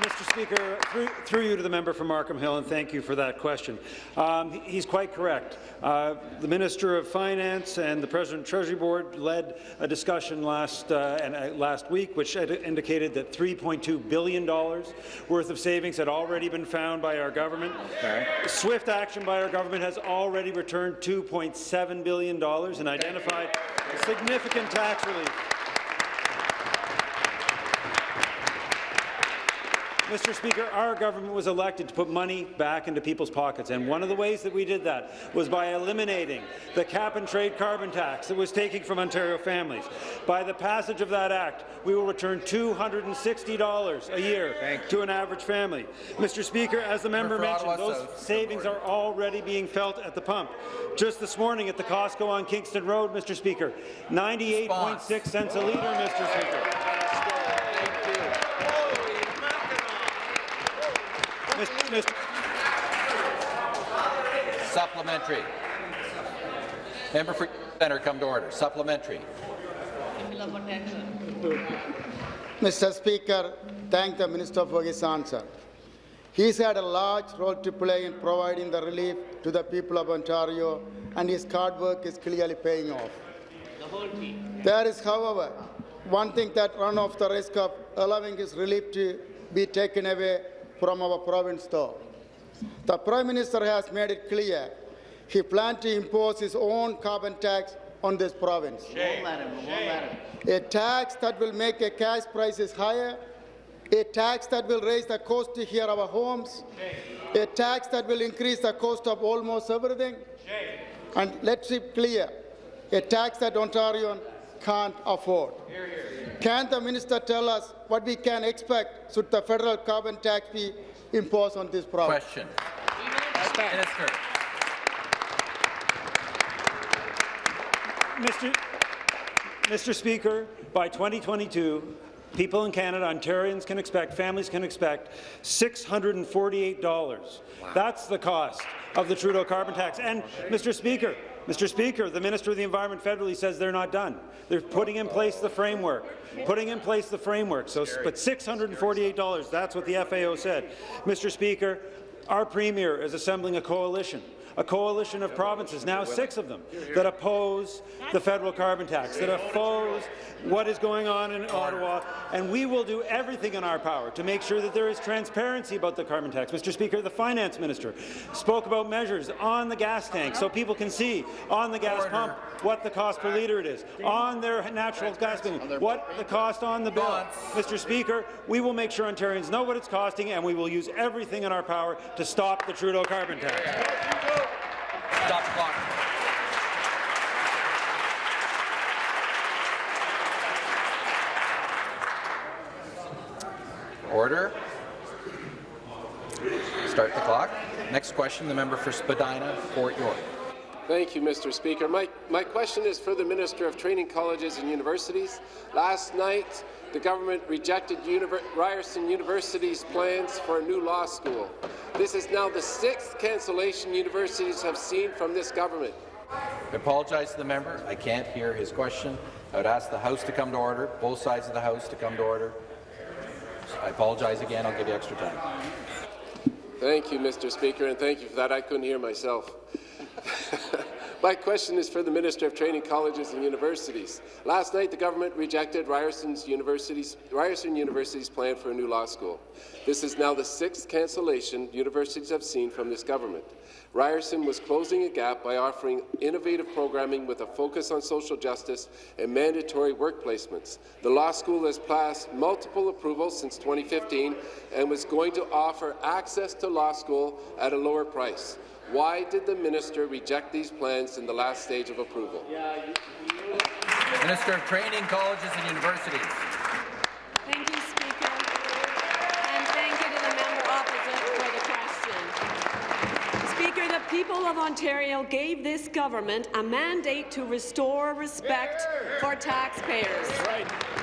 S15: Mr. Speaker, through, through you to the member from Markham Hill, and thank you for that question. Um, he's quite correct. Uh, the Minister of Finance and the President Treasury Board led a discussion last, uh, and, uh, last week which indicated that $3.2 billion worth of savings had already been found by our government. Swift action by our government has already returned $2.7 billion and identified significant tax relief. Mr. Speaker, our government was elected to put money back into people's pockets, and one of the ways that we did that was by eliminating the cap-and-trade carbon tax that was taking from Ontario families. By the passage of that act, we will return $260 a year to an average family. Mr. Speaker, as the member mentioned, those savings are already being felt at the pump. Just this morning at the Costco on Kingston Road, Mr. Speaker, 98.6 cents a litre, Mr. Speaker. Mr.
S1: Supplementary. Member for Centre, come to order. Supplementary.
S14: Mr. Speaker, thank the Minister for his answer. He's had a large role to play in providing the relief to the people of Ontario, and his hard work is clearly paying off. The There is, however, one thing that runs off the risk of allowing his relief to be taken away from our province, though. The Prime Minister has made it clear he plans to impose his own carbon tax on this province. A tax that will make a cash prices higher, a tax that will raise the cost to hear our homes, a tax that will increase the cost of almost everything. And let's be clear, a tax that Ontarians can't afford. Can the minister tell us what we can expect should the federal carbon tax be imposed on this province?
S1: Question. Minister.
S15: Mr. Mr. Speaker, by 2022, people in Canada, Ontarians can expect, families can expect $648. That's the cost of the Trudeau carbon tax. And, Mr. Speaker, Mr. Speaker, the Minister of the Environment federally says they're not done. They're putting in place the framework, putting in place the framework. So, but $648, that's what the FAO said. Mr. Speaker, our Premier is assembling a coalition a coalition of provinces, now six of them, that oppose the federal carbon tax, that oppose what is going on in Ottawa, and we will do everything in our power to make sure that there is transparency about the carbon tax. Mr. Speaker, the finance minister spoke about measures on the gas tank so people can see on the gas pump what the cost per litre it is, on their natural gas bill, what the cost on the bill. Mr. Speaker, we will make sure Ontarians know what it's costing, and we will use everything in our power to stop the Trudeau carbon tax.
S1: Stop the clock. Order. Start the clock. Next question, the member for Spadina, Fort York.
S16: Thank you, Mr. Speaker. My, my question is for the Minister of Training Colleges and Universities. Last night, the government rejected Univer Ryerson University's plans for a new law school. This is now the sixth cancellation universities have seen from this government.
S1: I apologize to the member. I can't hear his question. I would ask the House to come to order, both sides of the House to come to order. I apologize again. I'll give you extra time.
S16: Thank you, Mr. Speaker, and thank you for that. I couldn't hear myself. My question is for the Minister of Training Colleges and Universities. Last night, the government rejected Ryerson's University's, Ryerson University's plan for a new law school. This is now the sixth cancellation universities have seen from this government. Ryerson was closing a gap by offering innovative programming with a focus on social justice and mandatory work placements. The law school has passed multiple approvals since 2015 and was going to offer access to law school at a lower price. Why did the minister reject these plans in the last stage of approval?
S1: Minister of Training, Colleges and Universities.
S17: Thank you, Speaker. And thank you to the member opposite for the question. Speaker, the people of Ontario gave this government a mandate to restore respect for taxpayers. And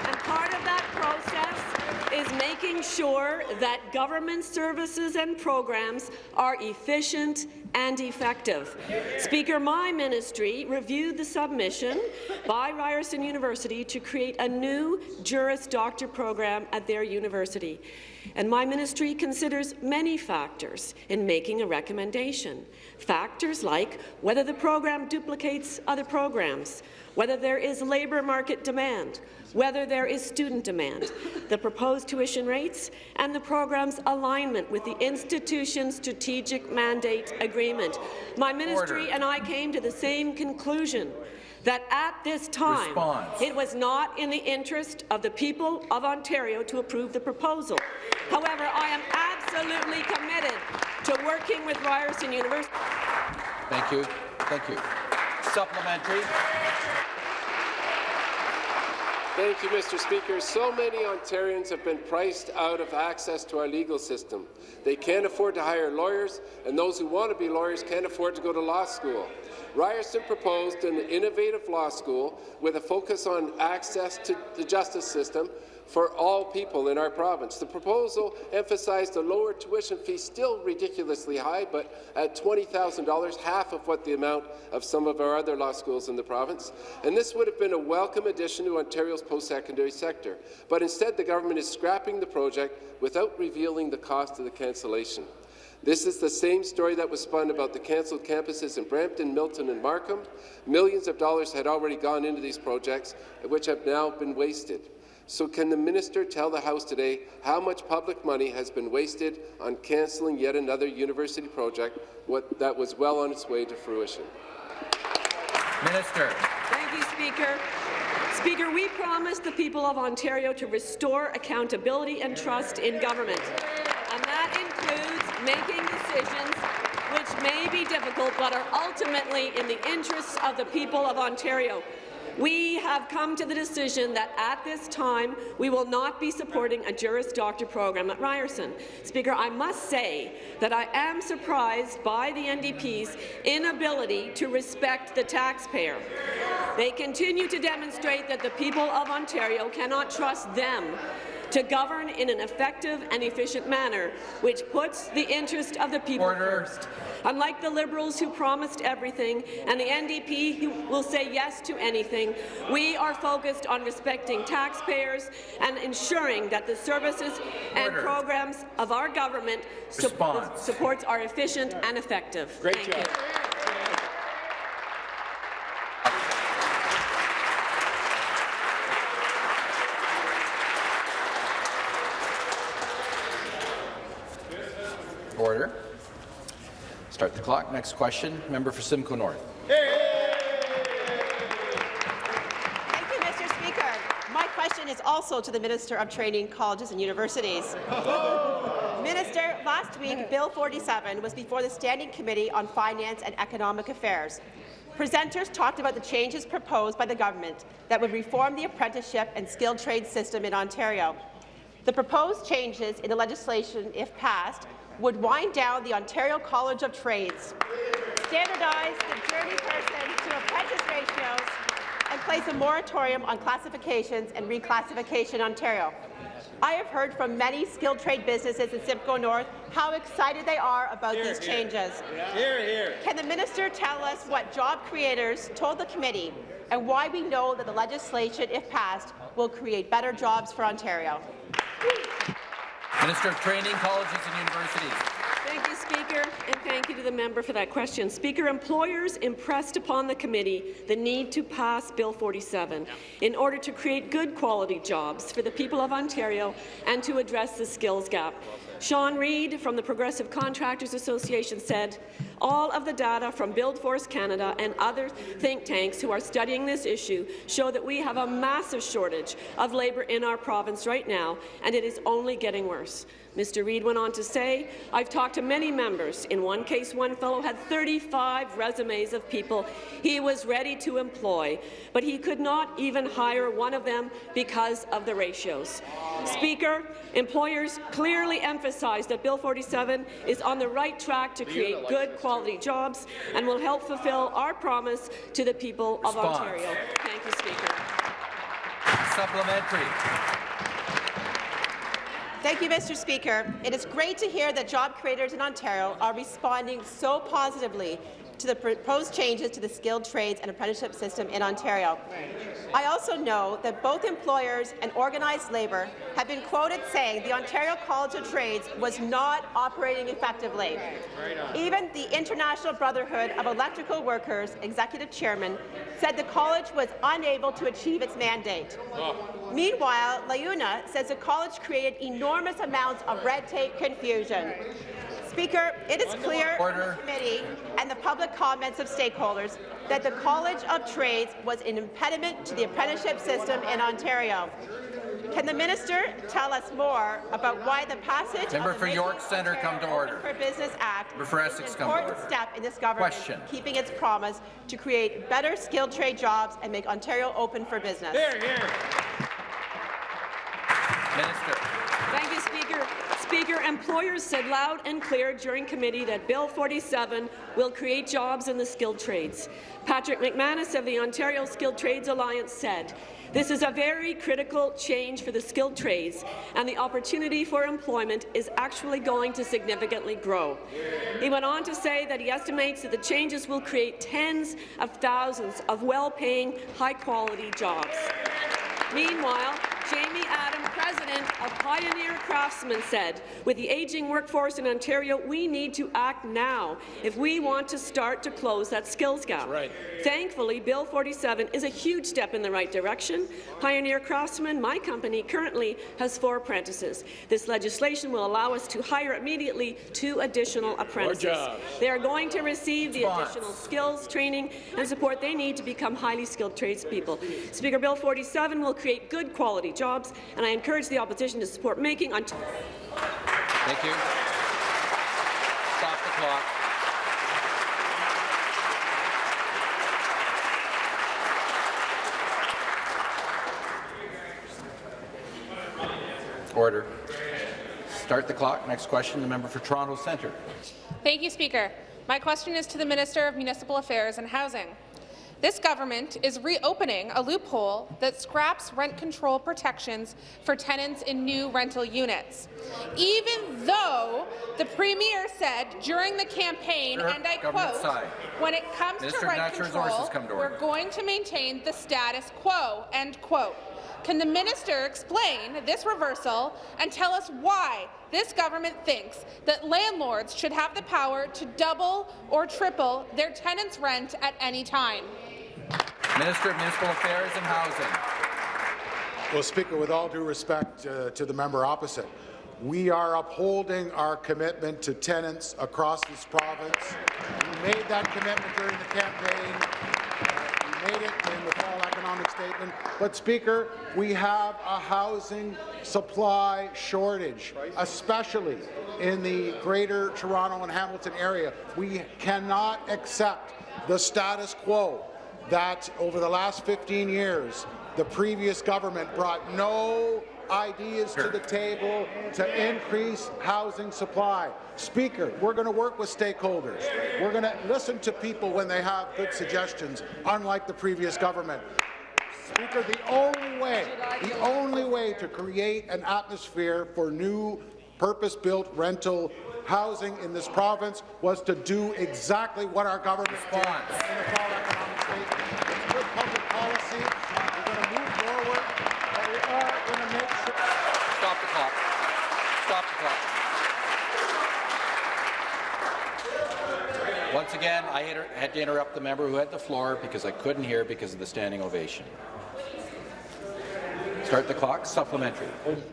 S17: making sure that government services and programs are efficient and effective. Speaker, my ministry reviewed the submission by Ryerson University to create a new Juris Doctor program at their university. And my ministry considers many factors in making a recommendation. Factors like whether the program duplicates other programs, whether there is labour market demand, whether there is student demand, the proposed tuition rates, and the program's alignment with the institution's strategic mandate agreement. My ministry Order. and I came to the same conclusion that at this time Response. it was not in the interest of the people of Ontario to approve the proposal. However, I am absolutely committed to working with Ryerson University.
S1: Thank you. Thank you. Supplementary.
S16: Thank you, Mr. Speaker. So many Ontarians have been priced out of access to our legal system. They can't afford to hire lawyers, and those who want to be lawyers can't afford to go to law school. Ryerson proposed an innovative law school with a focus on access to the justice system for all people in our province. The proposal emphasized a lower tuition fee, still ridiculously high, but at $20,000, half of what the amount of some of our other law schools in the province. And this would have been a welcome addition to Ontario's post-secondary sector. But instead, the government is scrapping the project without revealing the cost of the cancellation. This is the same story that was spun about the cancelled campuses in Brampton, Milton and Markham. Millions of dollars had already gone into these projects, which have now been wasted. So can the minister tell the House today how much public money has been wasted on cancelling yet another university project what, that was well on its way to fruition?
S1: Minister.
S17: Thank you, Speaker. Speaker, we promised the people of Ontario to restore accountability and trust in government. And that includes making decisions which may be difficult but are ultimately in the interests of the people of Ontario. We have come to the decision that at this time we will not be supporting a Juris Doctor program at Ryerson. Speaker, I must say that I am surprised by the NDP's inability to respect the taxpayer. They continue to demonstrate that the people of Ontario cannot trust them to govern in an effective and efficient manner, which puts the interest of the people
S1: Order.
S17: first. Unlike the Liberals who promised everything and the NDP who will say yes to anything, we are focused on respecting taxpayers and ensuring that the services and programs of our government sup-
S1: Response.
S17: supports are efficient and effective.
S18: Great
S17: Thank
S18: job.
S17: you.
S1: Order. Start the clock. Next question, member for Simcoe North.
S19: Thank you, Mr. Speaker. My question is also to the Minister of Training, Colleges and Universities. Minister, last week, Bill 47 was before the Standing Committee on Finance and Economic Affairs. Presenters talked about the changes proposed by the government that would reform the apprenticeship and skilled trade system in Ontario. The proposed changes in the legislation, if passed, would wind down the Ontario College of Trades, standardize the journey person to apprentice ratios, and place a moratorium on classifications and reclassification in Ontario. I have heard from many skilled trade businesses in Simcoe North how excited they are about these changes. Hear. Hear, Can the minister tell us what job creators told the committee and why we know that the legislation, if passed, will create better jobs for Ontario?
S1: Minister of Training, Colleges and Universities.
S17: Thank you, Speaker, and thank you to the member for that question. Speaker, employers impressed upon the committee the need to pass Bill 47 in order to create good quality jobs for the people of Ontario and to address the skills gap. Sean Reid from the Progressive Contractors Association said, all of the data from Buildforce Canada and other think tanks who are studying this issue show that we have a massive shortage of labour in our province right now, and it is only getting worse. Mr. Reid went on to say, I've talked to many members. In one case, one fellow had 35 resumes of people he was ready to employ, but he could not even hire one of them because of the ratios. Speaker, employers clearly emphasize that Bill 47 is on the right track to create good quality jobs and will help fulfill our promise to the people of
S1: Response.
S17: Ontario. Thank you, Speaker.
S1: Supplementary.
S19: Thank you, Mr. Speaker. It is great to hear that job creators in Ontario are responding so positively to the proposed changes to the skilled trades and apprenticeship system in Ontario. I also know that both employers and organized labour have been quoted saying the Ontario College of Trades was not operating effectively. Even the International Brotherhood of Electrical Workers executive chairman said the college was unable to achieve its mandate. Meanwhile, LiUNA says the college created enormous amounts of red tape confusion. Speaker, it is clear from the committee and the public comments of stakeholders that the College of Trades was an impediment to the apprenticeship system in Ontario. Can the minister tell us more about why the passage
S1: Member
S19: of the
S1: for York Centre, come to order.
S19: Open for Business Act
S1: Member for
S19: is an important step in this government
S1: Question.
S19: keeping its promise to create better skilled trade jobs and make Ontario open for business?
S1: Hear,
S17: hear. Minister. Speaker, employers said loud and clear during committee that Bill 47 will create jobs in the skilled trades. Patrick McManus of the Ontario Skilled Trades Alliance said, this is a very critical change for the skilled trades, and the opportunity for employment is actually going to significantly grow. He went on to say that he estimates that the changes will create tens of thousands of well-paying, high-quality jobs. Meanwhile, Jamie Adam, president of Pioneer Craftsmen, said, with the aging workforce in Ontario, we need to act now if we want to start to close that skills gap.
S18: Right.
S17: Thankfully, Bill 47 is a huge step in the right direction. Pioneer Craftsmen, my company, currently has four apprentices. This legislation will allow us to hire immediately two additional apprentices. They are going to receive the additional skills, training, and support they need to become highly skilled tradespeople. Speaker, Bill 47 will create good quality jobs, and I encourage the opposition to support making Ontario.
S1: Thank you. Stop the clock. Order. Start the clock. Next question, the member for Toronto Centre.
S20: Thank you, Speaker. My question is to the Minister of Municipal Affairs and Housing. This government is reopening a loophole that scraps rent control protections for tenants in new rental units. Even though the Premier said during the campaign,
S1: Sure,
S20: and I quote,
S1: side.
S20: when it comes
S1: Minister
S20: to rent control,
S1: to
S20: we're going to maintain the status quo, end quote. Can the minister explain this reversal and tell us why this government thinks that landlords should have the power to double or triple their tenants' rent at any time?
S1: Minister of Municipal Affairs and Housing.
S21: Well, Speaker, with all due respect uh, to the member opposite, we are upholding our commitment to tenants across this province. We made that commitment during the campaign. Uh, we made it in the fall economic statement. But, Speaker, we have a housing supply shortage, especially in the Greater Toronto and Hamilton area. We cannot accept the status quo that over the last 15 years, the previous government brought no ideas to the table to increase housing supply. Speaker, we're going to work with stakeholders. We're going to listen to people when they have good suggestions, unlike the previous government. Speaker, the only way, the only way to create an atmosphere for new purpose-built rental housing in this province was to do exactly what our government did in the fall economic statement. It's good public policy. We're going to move forward, but we are going to make sure.
S1: Stop the clock. Stop the clock. Once again, I had to interrupt the member who had the floor because I couldn't hear because of the standing ovation. Start the clock. Supplementary.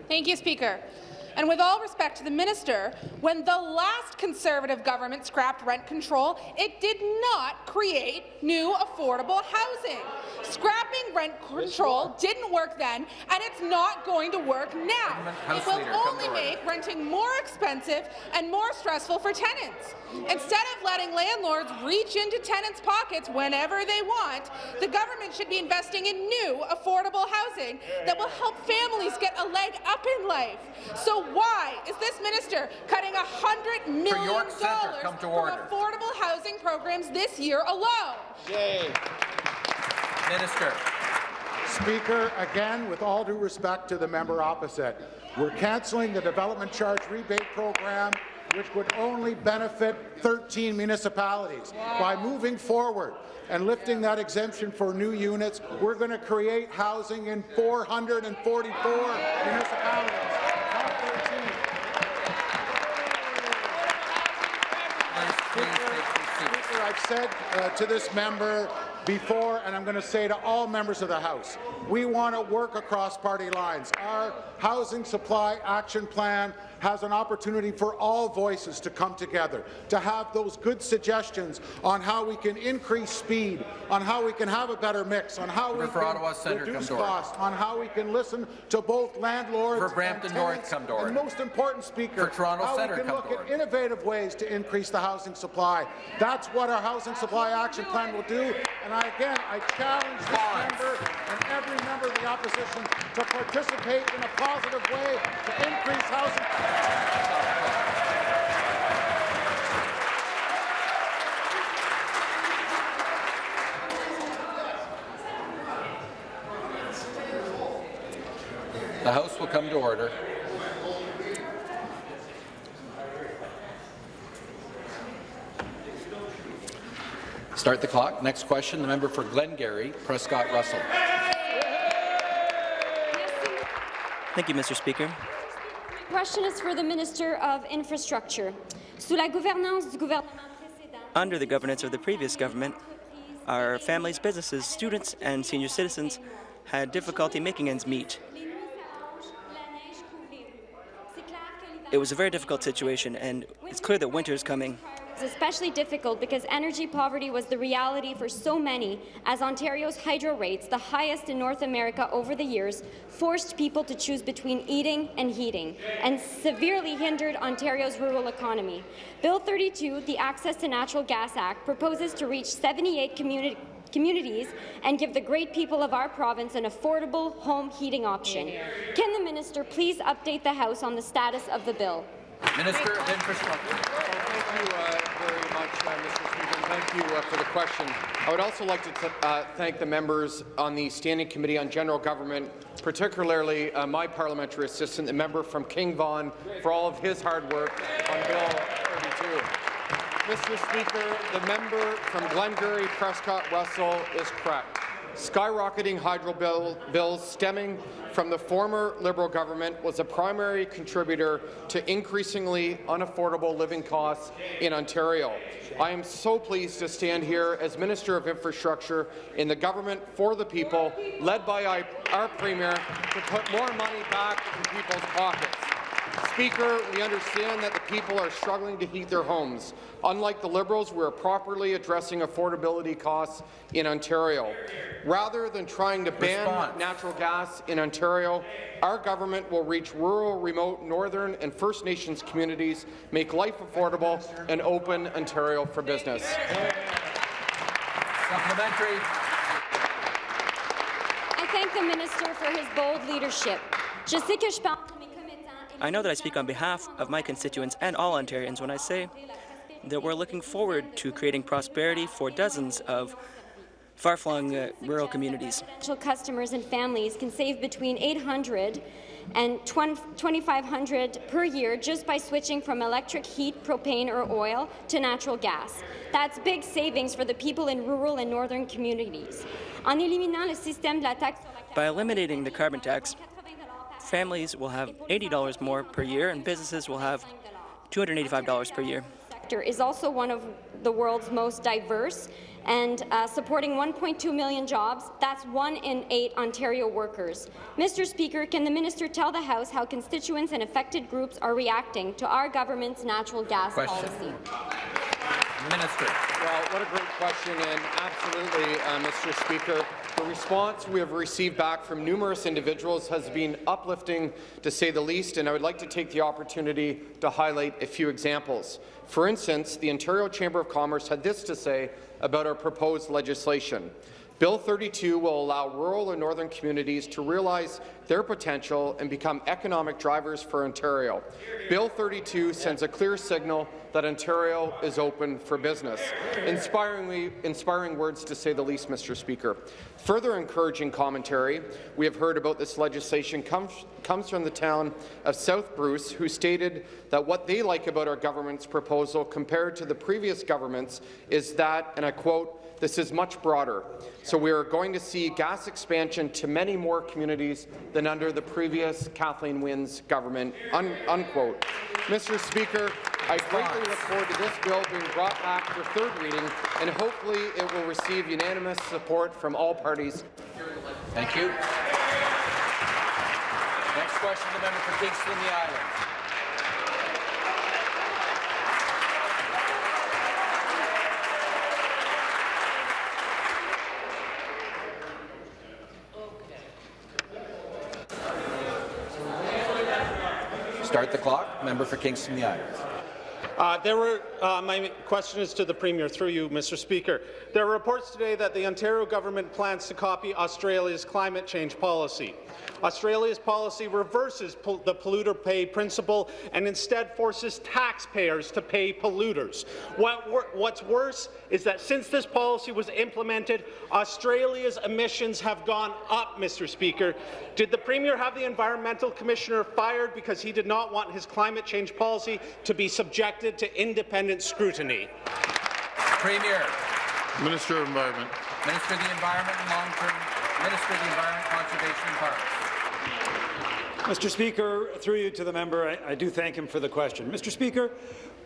S20: Thank you, Speaker. And with all respect to the minister, when the last Conservative government scrapped rent control, it did not create new affordable housing. Scrapping rent control didn't work then, and it's not going to work now.
S1: House
S20: It will
S1: Leader,
S20: only make renting more expensive and more stressful for tenants. Instead of letting landlords reach into tenants' pockets whenever they want, the government should be investing in new, affordable housing that will help families get a leg up in life. So why is this minister cutting $100 million
S1: York Centre, come to
S20: from affordable housing programs this year alone?
S1: Minister.
S21: Speaker, again, with all due respect to the member opposite, we're cancelling the development charge rebate program, which would only benefit 13 municipalities. By moving forward and lifting that exemption for new units, we're going to create housing in 444 municipalities. I've said uh, to this member before, and I'm going to say to all members of the House, we want to work across party lines. Our Housing Supply Action Plan has an opportunity for all voices to come together, to have those good suggestions on how we can increase speed, on how we can have a better mix, on how we
S1: Member for
S21: can
S1: Ottawa
S21: reduce
S1: come to order.
S21: costs, on how we can listen to both landlords
S1: For Brampton
S21: and
S1: North,
S21: tenants,
S1: come to order.
S21: and most important, Speaker,
S1: For Toronto
S21: how
S1: Centre,
S21: we can look at innovative ways to increase the housing supply. That's what our Housing Supply Action Plan will do. And I, again, I challenge this member and every member of the opposition to participate in a positive way to increase housing.
S1: The House will come to order. Start the clock. Next question, the member for Glengarry, Prescott Russell.
S22: Thank you, Mr. Speaker.
S23: Question is for the Minister of Infrastructure. Sous la gouvernance du gouvernement
S22: Under the governance of the previous government, our families, businesses, students, and senior citizens had difficulty making ends meet. It was a very difficult situation, and it's clear that winter is coming.
S23: Especially difficult because energy poverty was the reality for so many, as Ontario's hydro rates, the highest in North America over the years, forced people to choose between eating and heating, and severely hindered Ontario's rural economy. Bill 32, the Access to Natural Gas Act, proposes to reach 78 communi- communities and give the great people of our province an affordable home heating option. Can the minister please update the House on the status of the bill?
S1: Minister of Infrastructure.
S24: Thank you uh, very much, uh, Mr. Speaker. Thank you uh, for the question. I would also like to uh, thank the members on the Standing Committee on General Government, particularly uh, my parliamentary assistant, the member from King Vaughan, for all of his hard work on Bill 32. Mr. Speaker, the member from Glengarry Prescott Russell is correct. Skyrocketing hydro bill, bills stemming from the former Liberal government was a primary contributor to increasingly unaffordable living costs in Ontario. I am so pleased to stand here as Minister of Infrastructure in the government for the people, led by our, Premier, to put more money back in people's pockets. Speaker, we understand that the people are struggling to heat their homes. Unlike the Liberals, we are properly addressing affordability costs in Ontario. Rather than trying to ban
S1: Response.
S24: natural gas in Ontario, our government will reach rural, remote, northern and First Nations communities, make life affordable, and open Ontario for business.
S1: Supplementary.
S23: I thank the minister for his bold leadership. Je sais que je parle
S22: I know that I speak on behalf of my constituents and all Ontarians when I say that we're looking forward to creating prosperity for dozens of far-flung uh, rural communities.
S23: customers and families can save between 800 and 2,500 per year just by switching from electric heat, propane or oil to natural gas. That's big savings for the people in rural and northern communities. En éliminant le système de la taxe sur la
S22: By eliminating the carbon tax, families will have $80 more per year and businesses will have $285 per year.
S23: sector is also one of the world's most diverse and uh, supporting 1.2 million jobs. That's one in eight Ontario workers. Mr. Speaker, can the minister tell the House how constituents and affected groups are reacting to our government's natural gas
S1: Question.
S23: policy?
S1: Minister.
S24: Well, what a great question, and absolutely, uh, Mr. Speaker. The response we have received back from numerous individuals has been uplifting, to say the least, and I would like to take the opportunity to highlight a few examples. For instance, the Ontario Chamber of Commerce had this to say about our proposed legislation. Bill 32 will allow rural and northern communities to realize their potential and become economic drivers for Ontario. Bill 32 sends a clear signal that Ontario is open for business. Inspiringly, inspiring words to say the least, Mr. Speaker. Further encouraging commentary we have heard about this legislation comes, comes from the town of South Bruce, who stated that what they like about our government's proposal compared to the previous government's is that, and I quote, this is much broader, so we are going to see gas expansion to many more communities than under the previous Kathleen Wynne's government." Un unquote. Mr. Speaker, I greatly look forward to this bill being brought back for third reading, and hopefully it will receive unanimous support from all parties.
S1: Thank you. Next question, the member for Kingston, the Islands. Start the clock. Member for Kingston, the Islands.
S25: Uh, there were, uh, my question is to the Premier, through you, Mr. Speaker. There are reports today that the Ontario government plans to copy Australia's climate change policy. Australia's policy reverses pol the polluter pay principle and instead forces taxpayers to pay polluters. What what's worse is that since this policy was implemented, Australia's emissions have gone up, Mr. Speaker. Did the Premier have the Environmental Commissioner fired because he did not want his climate change policy to be subjected to independent scrutiny?
S1: Premier.
S3: Minister of Environment.
S1: Minister of the Environment and Long-Term Minister of the Environment, Conservation and Parks.
S15: Mr. Speaker, through you to the member, I, I do thank him for the question. Mr. Speaker,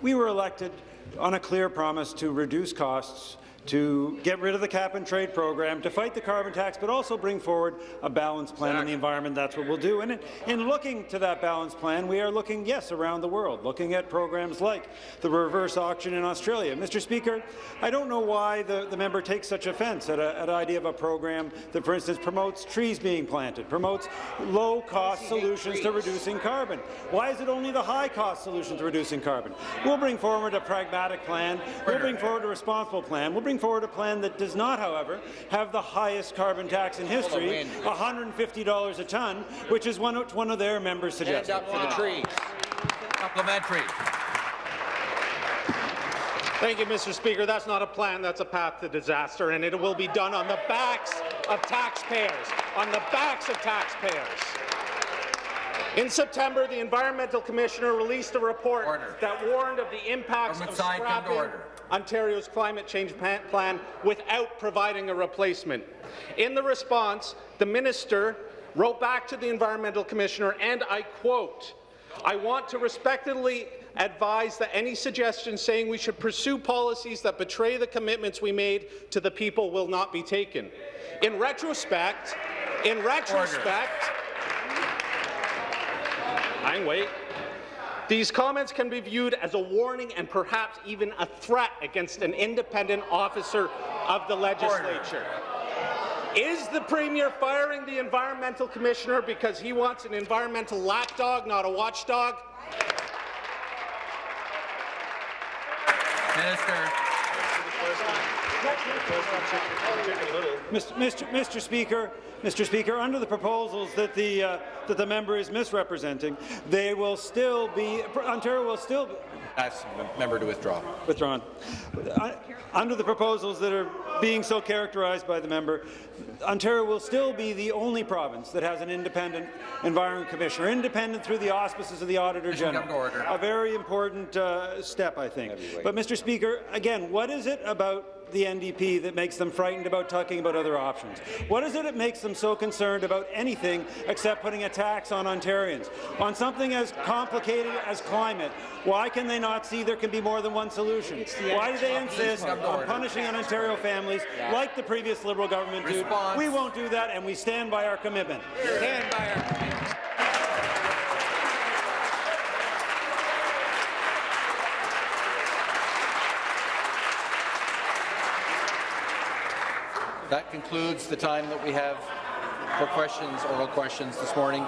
S15: we were elected on a clear promise to reduce costs, to get rid of the cap-and-trade program, to fight the carbon tax, but also bring forward a balanced plan on the environment. That's what we'll do. And in, in looking to that balanced plan, we are looking, yes, around the world, looking at programs like the reverse auction in Australia. Mr. Speaker, I don't know why the, the member takes such offence at, a, at the idea of a program that, for instance, promotes trees being planted, promotes low-cost solutions to reducing carbon. Why is it only the high-cost solution to reducing carbon? We'll bring forward a pragmatic plan. We'll bring forward a responsible plan. We'll bring forward a plan that does not, however, have the highest carbon tax in history, $150 a ton, which is one, one of their members suggested.
S1: Stand up for the trees. Supplementary.
S25: Thank you, Mr. Speaker. That's not a plan, that's a path to disaster, and it will be done on the backs of taxpayers, on the backs of taxpayers. In September, the Environmental Commissioner released a report
S1: Order.
S25: that warned of the impacts
S1: Government
S25: of
S1: side,
S25: scrapping
S1: order.
S25: Ontario's climate change plan without providing a replacement. In the response, the minister wrote back to the Environmental Commissioner, and I quote, I want to respectfully advise that any suggestions saying we should pursue policies that betray the commitments we made to the people will not be taken. In retrospect, in retrospect, I wait. These comments can be viewed as a warning and perhaps even a threat against an independent officer of the legislature. Is the Premier firing the Environmental Commissioner because he wants an environmental lapdog, not a watchdog?
S1: Minister.
S15: Mr. Mr. Mr. Speaker, Mr. Speaker, under the proposals that the uh, that the member is misrepresenting, they will still be Ontario will still.
S1: Ask the member to withdraw.
S15: Withdrawn. Under the proposals that are being so characterized by the member, Ontario will still be the only province that has an independent environment commissioner, independent through the auspices of the Auditor General.
S1: come to order.
S15: A very important uh, step, I think. But, Mr. Speaker, again, what is it about the NDP that makes them frightened about talking about other options? What is it that makes them so concerned about anything except putting a tax on Ontarians? On something as complicated as climate, why can they not see there can be more than one solution? Why do they insist on punishing Ontario families like the previous Liberal government did? We won't do that, and we stand by our commitment.
S1: Stand by our That concludes the time that we have for questions, oral questions this morning.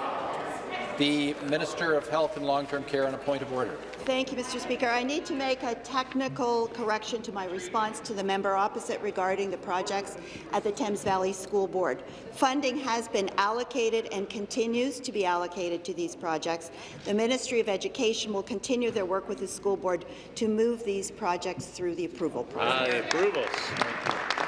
S1: The Minister of Health and Long-Term Care on a point of order.
S9: Thank you, Mr. Speaker. I need to make a technical correction to my response to the member opposite regarding the projects at the Thames Valley School Board. Funding has been allocated and continues to be allocated to these projects. The Ministry of Education will continue their work with the school board to move these projects through the approval process.
S25: The approvals.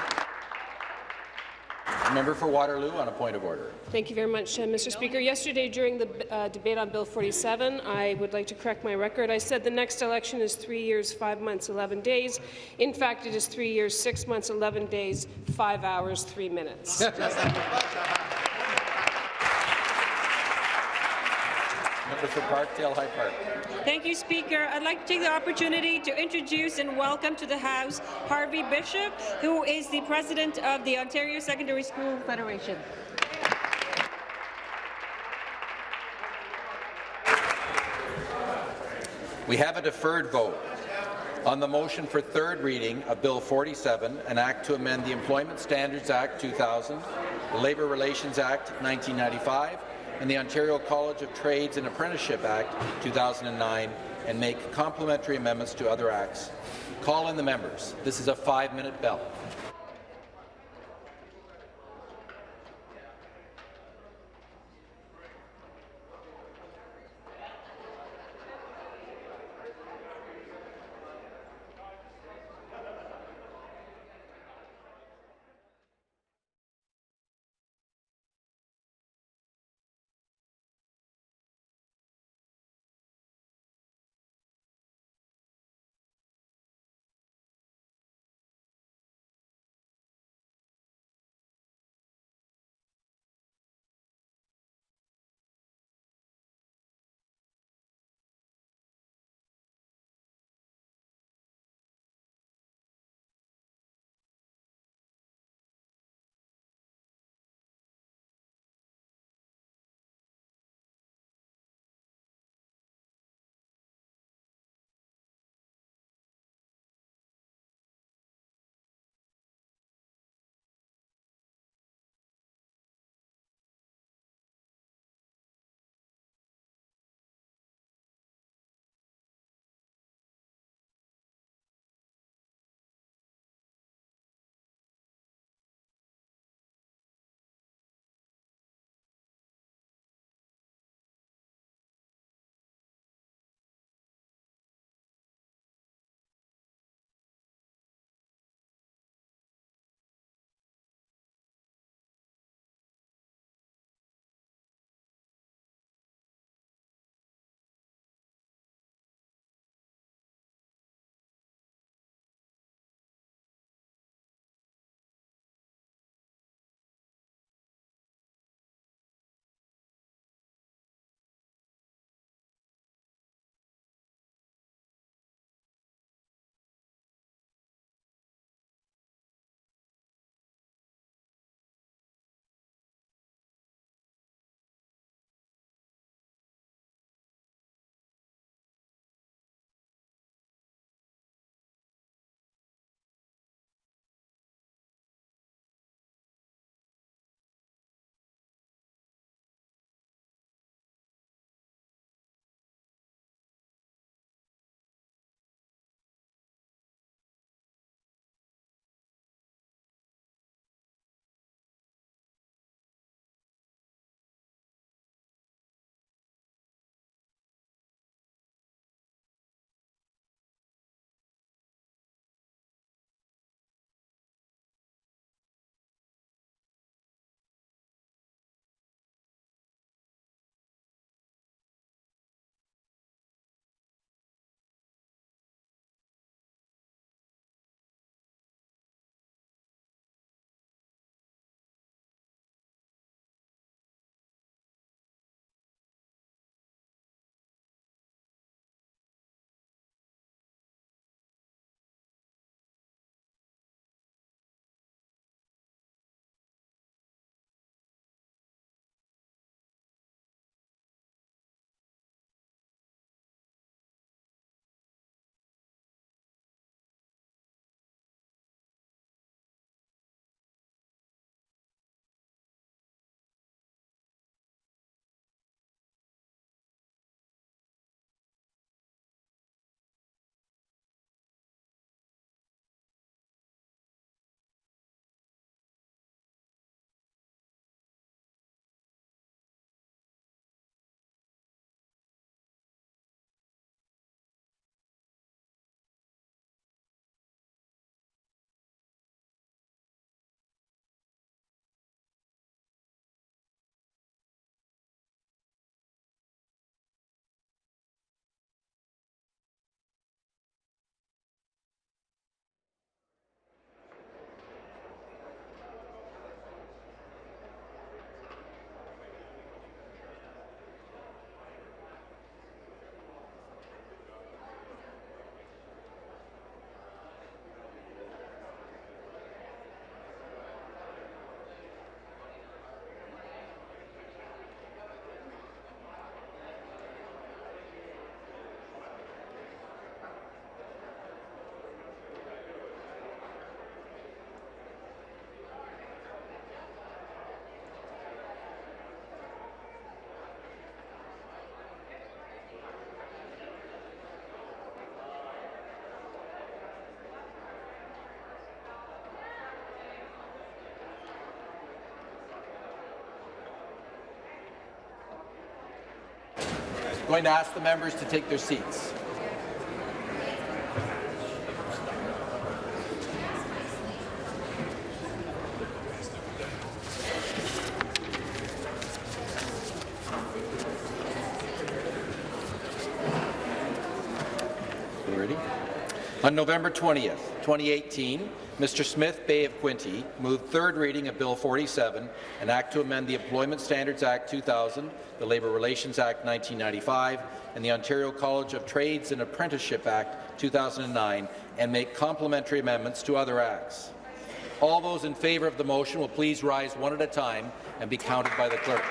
S1: Member for Waterloo on a point of order.
S26: Thank you very much, uh, Mr. Speaker. Yesterday, during the uh, debate on Bill 47, I would like to correct my record. I said the next election is three years, five months, 11 days. In fact, it is three years, six months, 11 days, five hours, three minutes.
S1: Member for Parkdale High Park.
S27: Thank you, Speaker. I'd like to take the opportunity to introduce and welcome to the House Harvey Bischof, who is the President of the Ontario Secondary School Federation.
S1: We have a deferred vote on the motion for third reading of Bill 47, an act to amend the Employment Standards Act 2000, the Labour Relations Act 1995, and the Ontario College of Trades and Apprenticeship Act 2009, and make complementary amendments to other acts. Call in the members. This is a five-minute bell. Going to ask the members to take their seats. Ready? On November 20th, 2018, Mr. Smith Bay of Quinte moved third reading of Bill 47, an act to amend the Employment Standards Act 2000, the Labour Relations Act 1995, and the Ontario College of Trades and Apprenticeship Act 2009, and make complementary amendments to other acts. All those in favour of the motion will please rise one at a time and be counted by the clerk.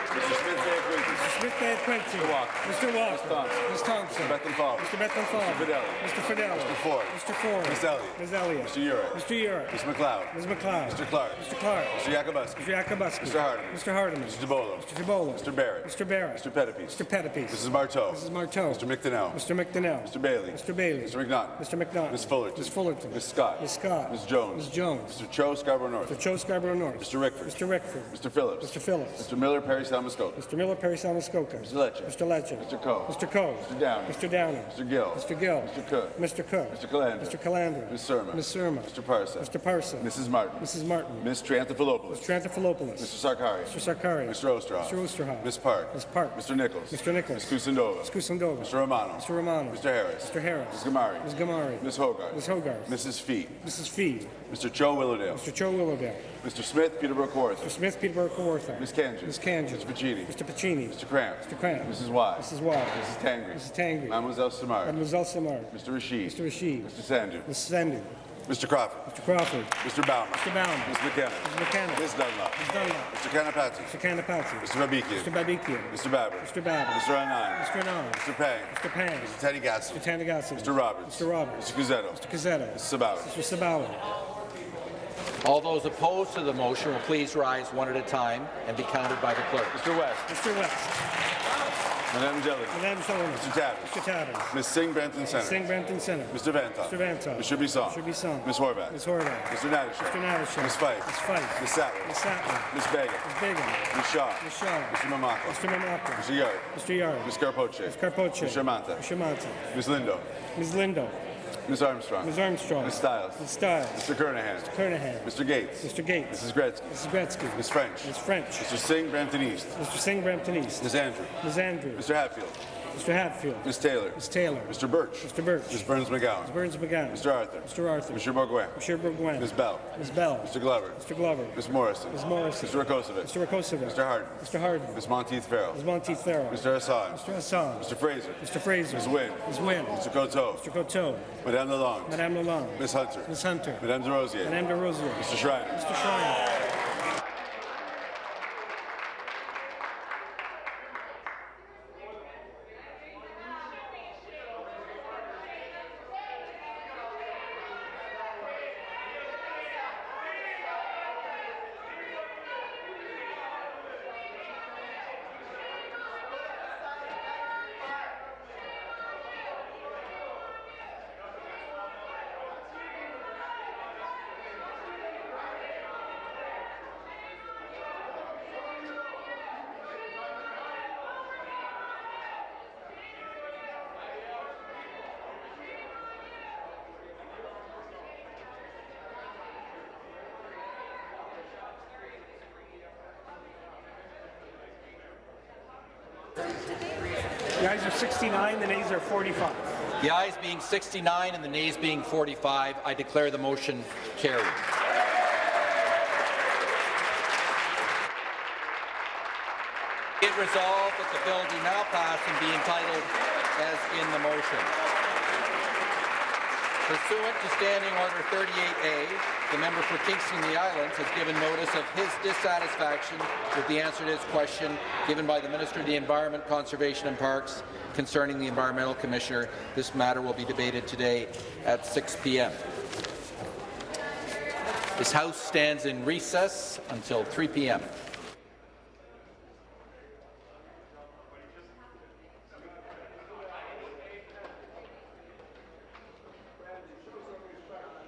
S28: Mr. Quincy.
S29: Mr.
S28: Mr. Walker.
S29: Mr. Walker.
S28: Ms. Thompson.
S29: Ms. Thompson.
S28: Mr. Bethlenfalvy.
S29: Mr. Bethlenfalvy.
S28: Mr. Fedeli.
S29: Mr. Fedeli.
S28: Mr. Ford.
S29: Mr. Ford.
S28: Ms. Elliott.
S29: Ms. Elliott.
S28: Mr. Yurek.
S29: Mr. Yurek.
S28: Ms. MacLeod.
S29: Ms. MacLeod.
S28: Mr. Clark.
S29: Mr. Clark.
S28: Mr. Yakabuski.
S29: Mr. Yakabuski.
S28: Mr. Hardeman.
S29: Mr. Hardeman.
S28: Mr. Tibollo.
S29: Mr. Tibollo.
S28: Mr. Barrett.
S29: Mr. Barrett.
S28: Mr. Pettapiece.
S29: Mr. Pettapiece.
S28: Mrs. Martow.
S29: Mrs. Martow.
S28: Mr. McDonell.
S29: Mr. McDonell.
S28: Mr. Bailey.
S29: Mr. Bailey.
S28: Mr. McNaughton.
S29: Mr. McNaughton.
S28: Ms. Fullerton.
S29: Ms. Fullerton.
S28: Ms. Scott.
S29: Ms. Scott.
S28: Ms. Jones.
S29: Ms. Jones.
S28: Mr. Cho Scarborough North.
S29: Mr. Cho Scarborough North.
S28: Mr. Rickford.
S29: Mr. Rickford.
S28: Mr. Phillips.
S29: Mr. Phillips.
S28: Mr. Miller Parry Sound-Muskoka.
S29: Mr. Miller, Parry Sound-Muskoka.
S28: Mr. Lecce.
S29: Mr. Lecce.
S28: Mr. Coe.
S29: Mr. Coe.
S28: Mr. Downey.
S29: Mr. Downey.
S28: Mr. Gill.
S29: Mr. Gill.
S28: Mr. Cook.
S29: Mr. Cook.
S28: Mr. Calandra.
S29: Mr. Calandra.
S28: Ms. Surma.
S29: Ms. Surma.
S28: Mr. Parsa.
S29: Mr. Parsa.
S28: Mrs. Martin.
S29: Mrs. Martin.
S28: Ms. Triantafilopoulos.
S29: Mr. Triantafilopoulos.
S28: Mr. Sarkaria.
S29: Mr. Sarkaria.
S28: Mr. Oosterhoff.
S29: Mr. Oosterhoff.
S28: Ms. Park.
S29: Ms. Park.
S28: Mr. Nicholls.
S29: Mr. Nicholls.
S28: Ms. Kusendova.
S29: Ms. Kusendova.
S28: Mr. Romano.
S29: Mr. Romano.
S28: Mr. Harris.
S29: Mr. Harris.
S28: Ms. Ghamari.
S29: Ms. Ghamari.
S28: Ms. Hogarth.
S29: Ms. Hogarth.
S28: Mrs. Fee.
S29: Mrs. Fee.
S28: Mr. Cho Willowdale.
S29: Mr. Cho Willowdale.
S28: Mr. Smith, Peterborough Kawartha.
S29: Mr. Smith, Peterborough Kawartha.
S28: Ms. Khanjin.
S29: Ms. Khanjin.
S28: Mr. Piccini.
S29: Mr. Piccini.
S28: Mr. Kramp.
S29: Mr. Kramp.
S28: Mrs. Wise.
S29: Mrs. Wise.
S28: Mrs. Tangri.
S29: Mrs. Tangri.
S28: Mademoiselle Simard.
S29: Mademoiselle Simard.
S28: Mr. Rasheed.
S29: Mr. Rasheed.
S28: Mr. Sandhu.
S29: Mr. Sandhu.
S28: Mr. Crawford.
S29: Mr. Crawford.
S28: Mr. Bauman.
S29: Mr. Bauman.
S28: Ms. McKenna.
S29: Ms. McKenna.
S28: Ms. Dunlop.
S29: Ms. Dunlop.
S28: Mr. Kanapathi.
S29: Mr. Kanapathi.
S28: Mr. Babikian.
S29: Mr. Babikian.
S28: Mr. Baber.
S29: Mr. Baber.
S28: Mr. Anand.
S29: Mr. Anand.
S28: Mr. Pang.
S29: Mr. Pang.
S28: Mr. Teddy Gasson.
S29: Mr. Thanigasalam.
S28: Mr. Roberts.
S29: Mr. Roberts.
S28: Mr. Cuzzetto.
S29: Mr. Cuzzetto.
S28: Mrs. Sabawy.
S29: Mr. Sabawy.
S1: All those opposed to the motion will please rise one at a time and be counted by the clerk.
S28: Mr. West.
S29: Mr. West.
S28: Madame Jelly.
S29: Madame Sullivan.
S28: Mr. Tabuns.
S29: Mr. Tabuns.
S28: Ms. Singh Brampton Center.
S29: Singh Brampton Center.
S28: Mr. Vanthof.
S29: Mr. Vanthof.
S28: Mr. Bisson.
S29: Mr. Bisson.
S28: Ms. Horwath.
S29: Ms. Horwath.
S28: Mr. Natyshak.
S29: Mr. Natyshak.
S28: Ms. Fife.
S29: Ms. Fife.
S28: Ms. Sattler.
S29: Ms. Sattler.
S28: Ms. Begum.
S29: Ms. Begum.
S28: Ms. Shaw.
S29: Ms. Shaw.
S28: Mr. Mamakwa.
S29: Mr. Mamakwa.
S28: Mr. Yarde.
S29: Mr. Yarde.
S28: Ms. Karpoche.
S29: Ms. Karpoche.
S28: Mr. Mantha.
S29: Mr. Mantha.
S28: Ms. Lindo.
S29: Ms. Lindo.
S28: Ms. Armstrong.
S29: Ms. Armstrong.
S28: Ms. Stiles.
S29: Ms. Stiles.
S28: Mr. Kernaghan.
S29: Mr. Kernaghan.
S28: Mr. Gates.
S29: Mr. Gates.
S28: Mrs. Gretzky.
S29: Mrs. Gretzky.
S28: Ms. French.
S29: Ms. French.
S28: Mr. Singh Brampton East.
S29: Mr. Singh Brampton East.
S28: Ms. Andrew.
S29: Ms. Andrew.
S28: Mr. Hatfield.
S29: Mr. Hatfield.
S28: Ms. Taylor.
S29: Ms. Taylor.
S28: Mr. Burch.
S29: Mr. Burch.
S28: Ms. Berns-McGown.
S29: Ms. Berns-McGown.
S28: Mr. Arthur.
S29: Mr. Arthur.
S28: Mr. Bourgouin.
S29: Mr. Bourgouin.
S28: Ms. Bell.
S29: Ms. Bell.
S28: Mr. Glover.
S29: Mr. Glover.
S28: Ms. Morrison.
S29: Ms. Morrison.
S28: Mr. Rakocevic.
S29: Mr. Rakocevic.
S28: Mr. Harden.
S29: Mr. Harden.
S28: Ms. Monteith Farrell.
S29: Ms. Monteith Farrell.
S28: Mr. Hassan.
S29: Mr. Hassan.
S28: Mr. Fraser.
S29: Mr. Fraser.
S28: Ms. Wynne.
S29: Ms. Wynne.
S28: Mr. Coteau.
S29: Mr. Coteau.
S28: Madame Lalonde.
S29: Madame Lalonde.
S28: Ms. Hunter.
S29: Ms. Hunter.
S28: Madame Des Rosiers.
S29: Madame Des Rosiers.
S28: Mr. Schreiner.
S29: Mr. Schreiner. 69, the nays are 45.
S1: The ayes being 69 and the nays being 45, I declare the motion carried. It resolved that the bill do now pass and be entitled as in the motion. Pursuant to Standing Order 38A, the member for Kingston the Islands has given notice of his dissatisfaction with the answer to his question given by the Minister of the Environment, Conservation and Parks concerning the Environmental Commissioner. This matter will be debated today at 6 p.m. This House stands in recess until 3 p.m.